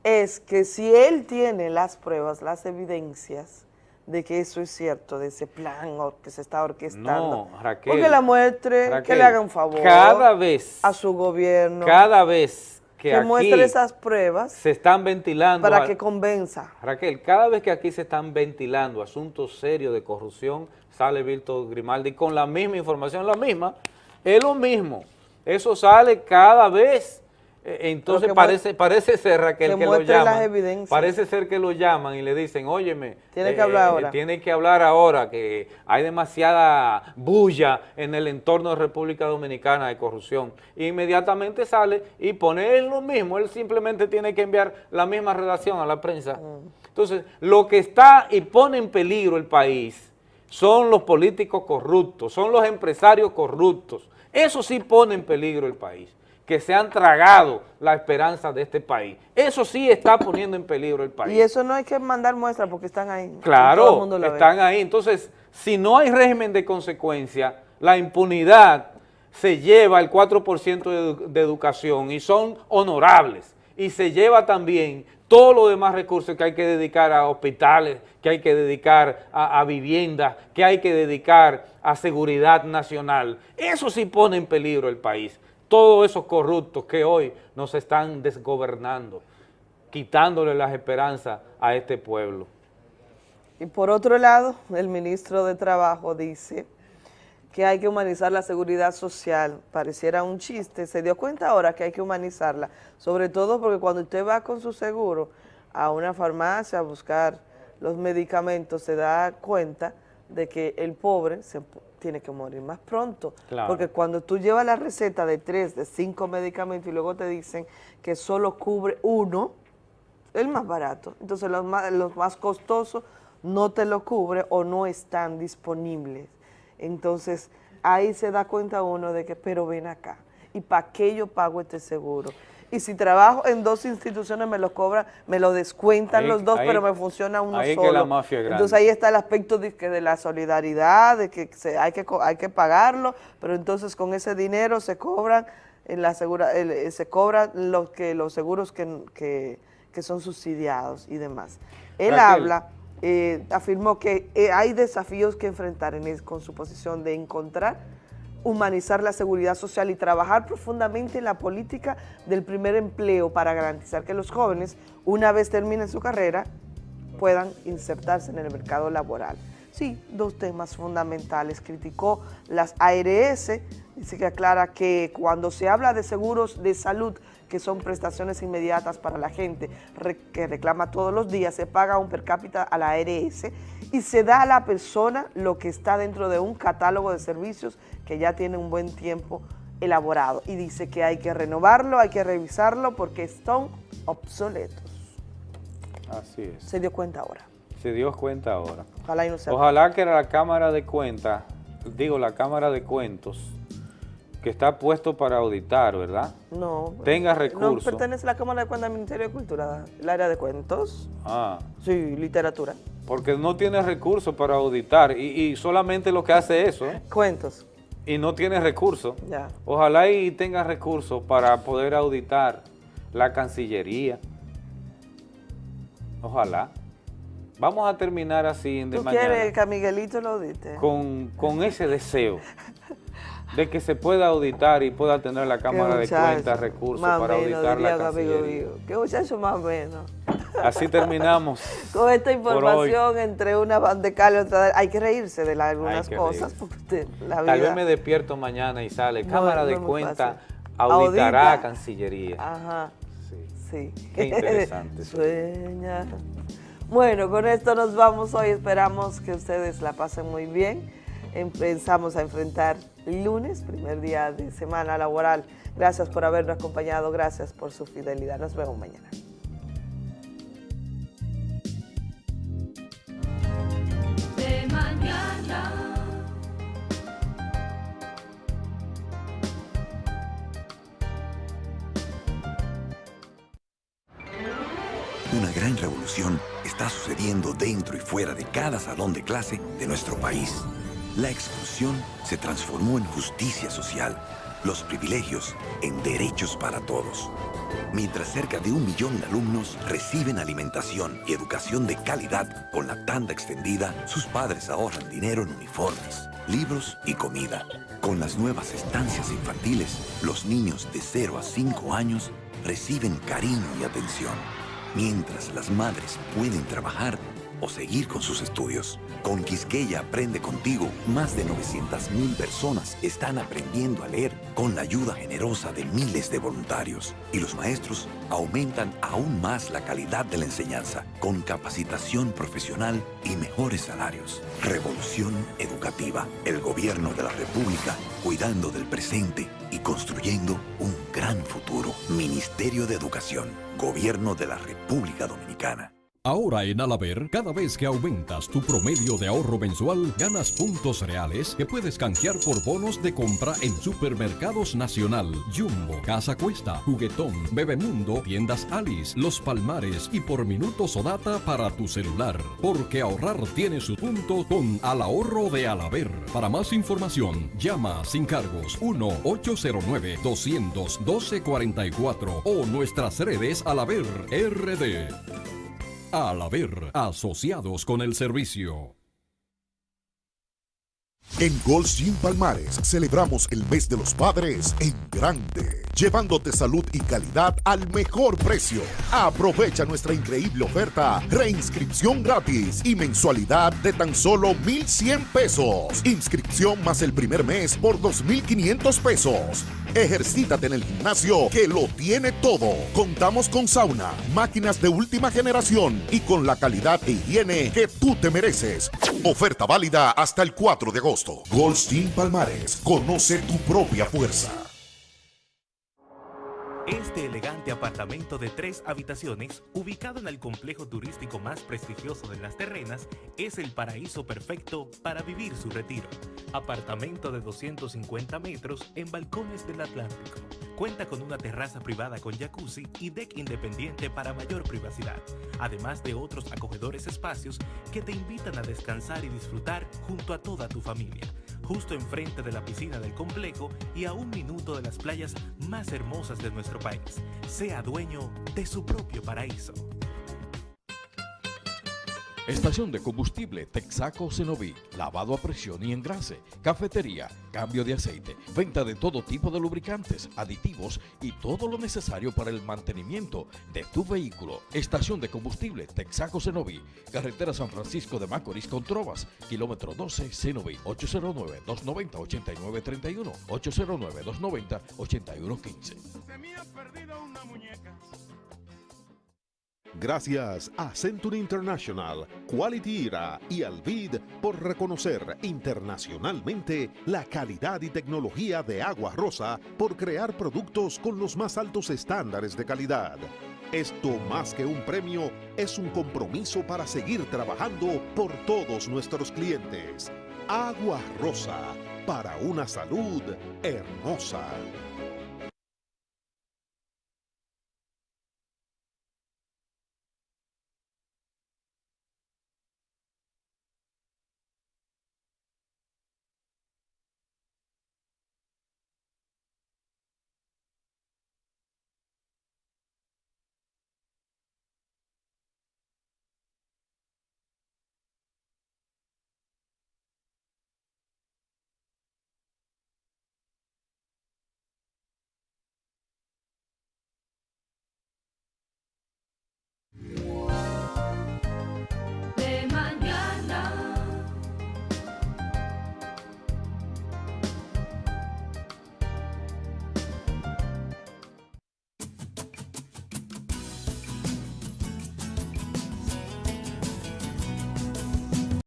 Es que si él tiene las pruebas, las evidencias de que eso es cierto, de ese plan que se está orquestando. No, Raquel. Porque la muestre, que le haga un favor. cada vez- A su gobierno. Cada vez que, que aquí muestre esas pruebas se están ventilando, para que convenza. Raquel, cada vez que aquí se están ventilando asuntos serios de corrupción, sale Víctor Grimaldi con la misma información, la misma, es lo mismo. Eso sale cada vez. Eh, Entonces que parece, parece ser, Raquel, que que, lo llaman. Parece ser que lo llaman y le dicen, óyeme. Tiene que hablar ahora. Tiene que hablar ahora, que hay demasiada bulla en el entorno de República Dominicana de corrupción. E inmediatamente sale y pone él lo mismo, él simplemente tiene que enviar la misma redacción a la prensa. Entonces, lo que está y pone en peligro el país son los políticos corruptos, son los empresarios corruptos. Eso sí pone en peligro el país, que se han tragado la esperanza de este país. Eso sí está poniendo en peligro el país. Y eso no hay que mandar muestras porque están ahí. Todo el Claro, mundo lo ve. están ahí. Entonces, si no hay régimen de consecuencia, la impunidad se lleva el 4% de, de educación y son honorables. Y se lleva también todos los demás recursos que hay que dedicar a hospitales, que hay que dedicar a, a viviendas, que hay que dedicar a seguridad nacional. Eso sí pone en peligro el país. Todos esos corruptos que hoy nos están desgobernando, quitándole las esperanzas a este pueblo. Y por otro lado, el ministro de Trabajo dice que hay que humanizar la seguridad social. Pareciera un chiste, se dio cuenta ahora que hay que humanizarla, sobre todo porque cuando usted va con su seguro a una farmacia a buscar los medicamentos, se da cuenta de que el pobre se tiene que morir más pronto. Claro. Porque cuando tú llevas la receta de tres, de cinco medicamentos y luego te dicen que solo cubre uno, el más barato. Entonces los más, los más costosos no te lo cubre o no están disponibles. Entonces ahí se da cuenta uno de que, pero ven acá, ¿y para qué yo pago este seguro? Y si trabajo en dos instituciones me lo cobran, me lo descuentan Ahí- los dos, ahí- pero me funciona uno ahí solo. que la mafia es grande. Entonces ahí está el aspecto de, que de la solidaridad, de que se, hay, que hay que pagarlo, pero entonces con ese dinero se cobran en la segura, el- eh, se cobran los que los seguros que, que- que son subsidiados y demás. Él Raquel. habla, eh, afirmó que eh, hay desafíos que enfrentar en con su posición de encontrar, humanizar la seguridad social y trabajar profundamente en la política del primer empleo para garantizar que los jóvenes, una vez terminen su carrera, puedan insertarse en el mercado laboral. Sí, dos temas fundamentales. Criticó las ARS, dice que aclara que cuando se habla de seguros de salud que son prestaciones inmediatas para la gente que reclama todos los días, se paga un per cápita a la ARS y se da a la persona lo que está dentro de un catálogo de servicios que ya tiene un buen tiempo elaborado y dice que hay que renovarlo, hay que revisarlo porque son obsoletos. Así es. Se dio cuenta ahora. Se dio cuenta ahora. Ojalá y no sea Ojalá que la Cámara de Cuentas, digo, la Cámara de Cuentos, que está puesto para auditar, ¿verdad? No. Tenga recursos. No pertenece a la Cámara de Cuentas del Ministerio de Cultura, el área de cuentos. Ah. Sí, literatura. Porque no tiene recursos para auditar y, y solamente lo que hace eso. ¿eh? Cuentos. Y no tiene recursos. Ya. Ojalá y tenga recursos para poder auditar la Cancillería. Ojalá. Vamos a terminar así de ¿Tú mañana. quieres que a Miguelito lo audite? Con, con ese deseo de que se pueda auditar y pueda tener la Cámara de Cuentas recursos más para menos, auditar la Cancillería. Qué muchacho más o menos. Así terminamos. Con esta información entre una bandecal y otra, hay que reírse de la- algunas cosas porque usted, la Tal vez vida... me despierto mañana y sale. Cámara no de Cuentas auditará Audita. Cancillería. Ajá, sí. Qué interesante. Sueña. Bueno, con esto nos vamos hoy. Esperamos que ustedes la pasen muy bien. Empezamos a enfrentar lunes, primer día de semana laboral. Gracias por habernos acompañado, gracias por su fidelidad. Nos vemos mañana. de mañana. Una gran revolución está sucediendo dentro y fuera de cada salón de clase de nuestro país. La exclusión se transformó en justicia social, los privilegios en derechos para todos. Mientras cerca de un millón de alumnos reciben alimentación y educación de calidad con la tanda extendida, sus padres ahorran dinero en uniformes, libros y comida. Con las nuevas estancias infantiles, los niños de 0 a 5 años reciben cariño y atención mientras las madres pueden trabajar o seguir con sus estudios. Con Quisqueya Aprende Contigo, más de 900.000 personas están aprendiendo a leer con la ayuda generosa de miles de voluntarios. Y los maestros aumentan aún más la calidad de la enseñanza con capacitación profesional y mejores salarios. Revolución Educativa. El gobierno de la República cuidando del presente y construyendo un gran futuro. Ministerio de Educación. Gobierno de la República Dominicana. Ahora en Alaber, cada vez que aumentas tu promedio de ahorro mensual, ganas puntos reales que puedes canjear por bonos de compra en Supermercados Nacional, Jumbo, Casa Cuesta, Juguetón, Bebemundo, Tiendas Alice, Los Palmares y por minutos o data para tu celular. Porque ahorrar tiene su punto con Al Ahorro de Alaber. Para más información, llama sin cargos 1-809-212-44 o nuestras redes Alaber RD. Al haber asociados con el servicio. En Gold Gym Palmares celebramos el mes de los padres en grande, llevándote salud y calidad al mejor precio. Aprovecha nuestra increíble oferta, reinscripción gratis y mensualidad de tan solo 1,100 pesos. Inscripción más el primer mes por 2,500 pesos. Ejercítate en el gimnasio que lo tiene todo. Contamos con sauna, máquinas de última generación y con la calidad e higiene que tú te mereces. Oferta válida hasta el 4 de agosto. Goldstein Palmares, conoce tu propia fuerza. Este elegante apartamento de tres habitaciones, ubicado en el complejo turístico más prestigioso de las terrenas, es el paraíso perfecto para vivir su retiro. Apartamento de 250 metros en balcones del Atlántico. Cuenta con una terraza privada con jacuzzi y deck independiente para mayor privacidad, además de otros acogedores espacios que te invitan a descansar y disfrutar junto a toda tu familia justo enfrente de la piscina del complejo y a un minuto de las playas más hermosas de nuestro país. Sea dueño de su propio paraíso. Estación de combustible Texaco Cenoví, lavado a presión y engrase, cafetería, cambio de aceite, venta de todo tipo de lubricantes, aditivos y todo lo necesario para el mantenimiento de tu vehículo. Estación de combustible Texaco Cenoví, carretera San Francisco de Macorís con Trovas, kilómetro 12 Cenoví, 809-290-8931, 809-290-8115. Gracias a Century International, Quality Era y Alvid por reconocer internacionalmente la calidad y tecnología de Agua Rosa por crear productos con los más altos estándares de calidad. Esto más que un premio es un compromiso para seguir trabajando por todos nuestros clientes. Agua Rosa, para una salud hermosa.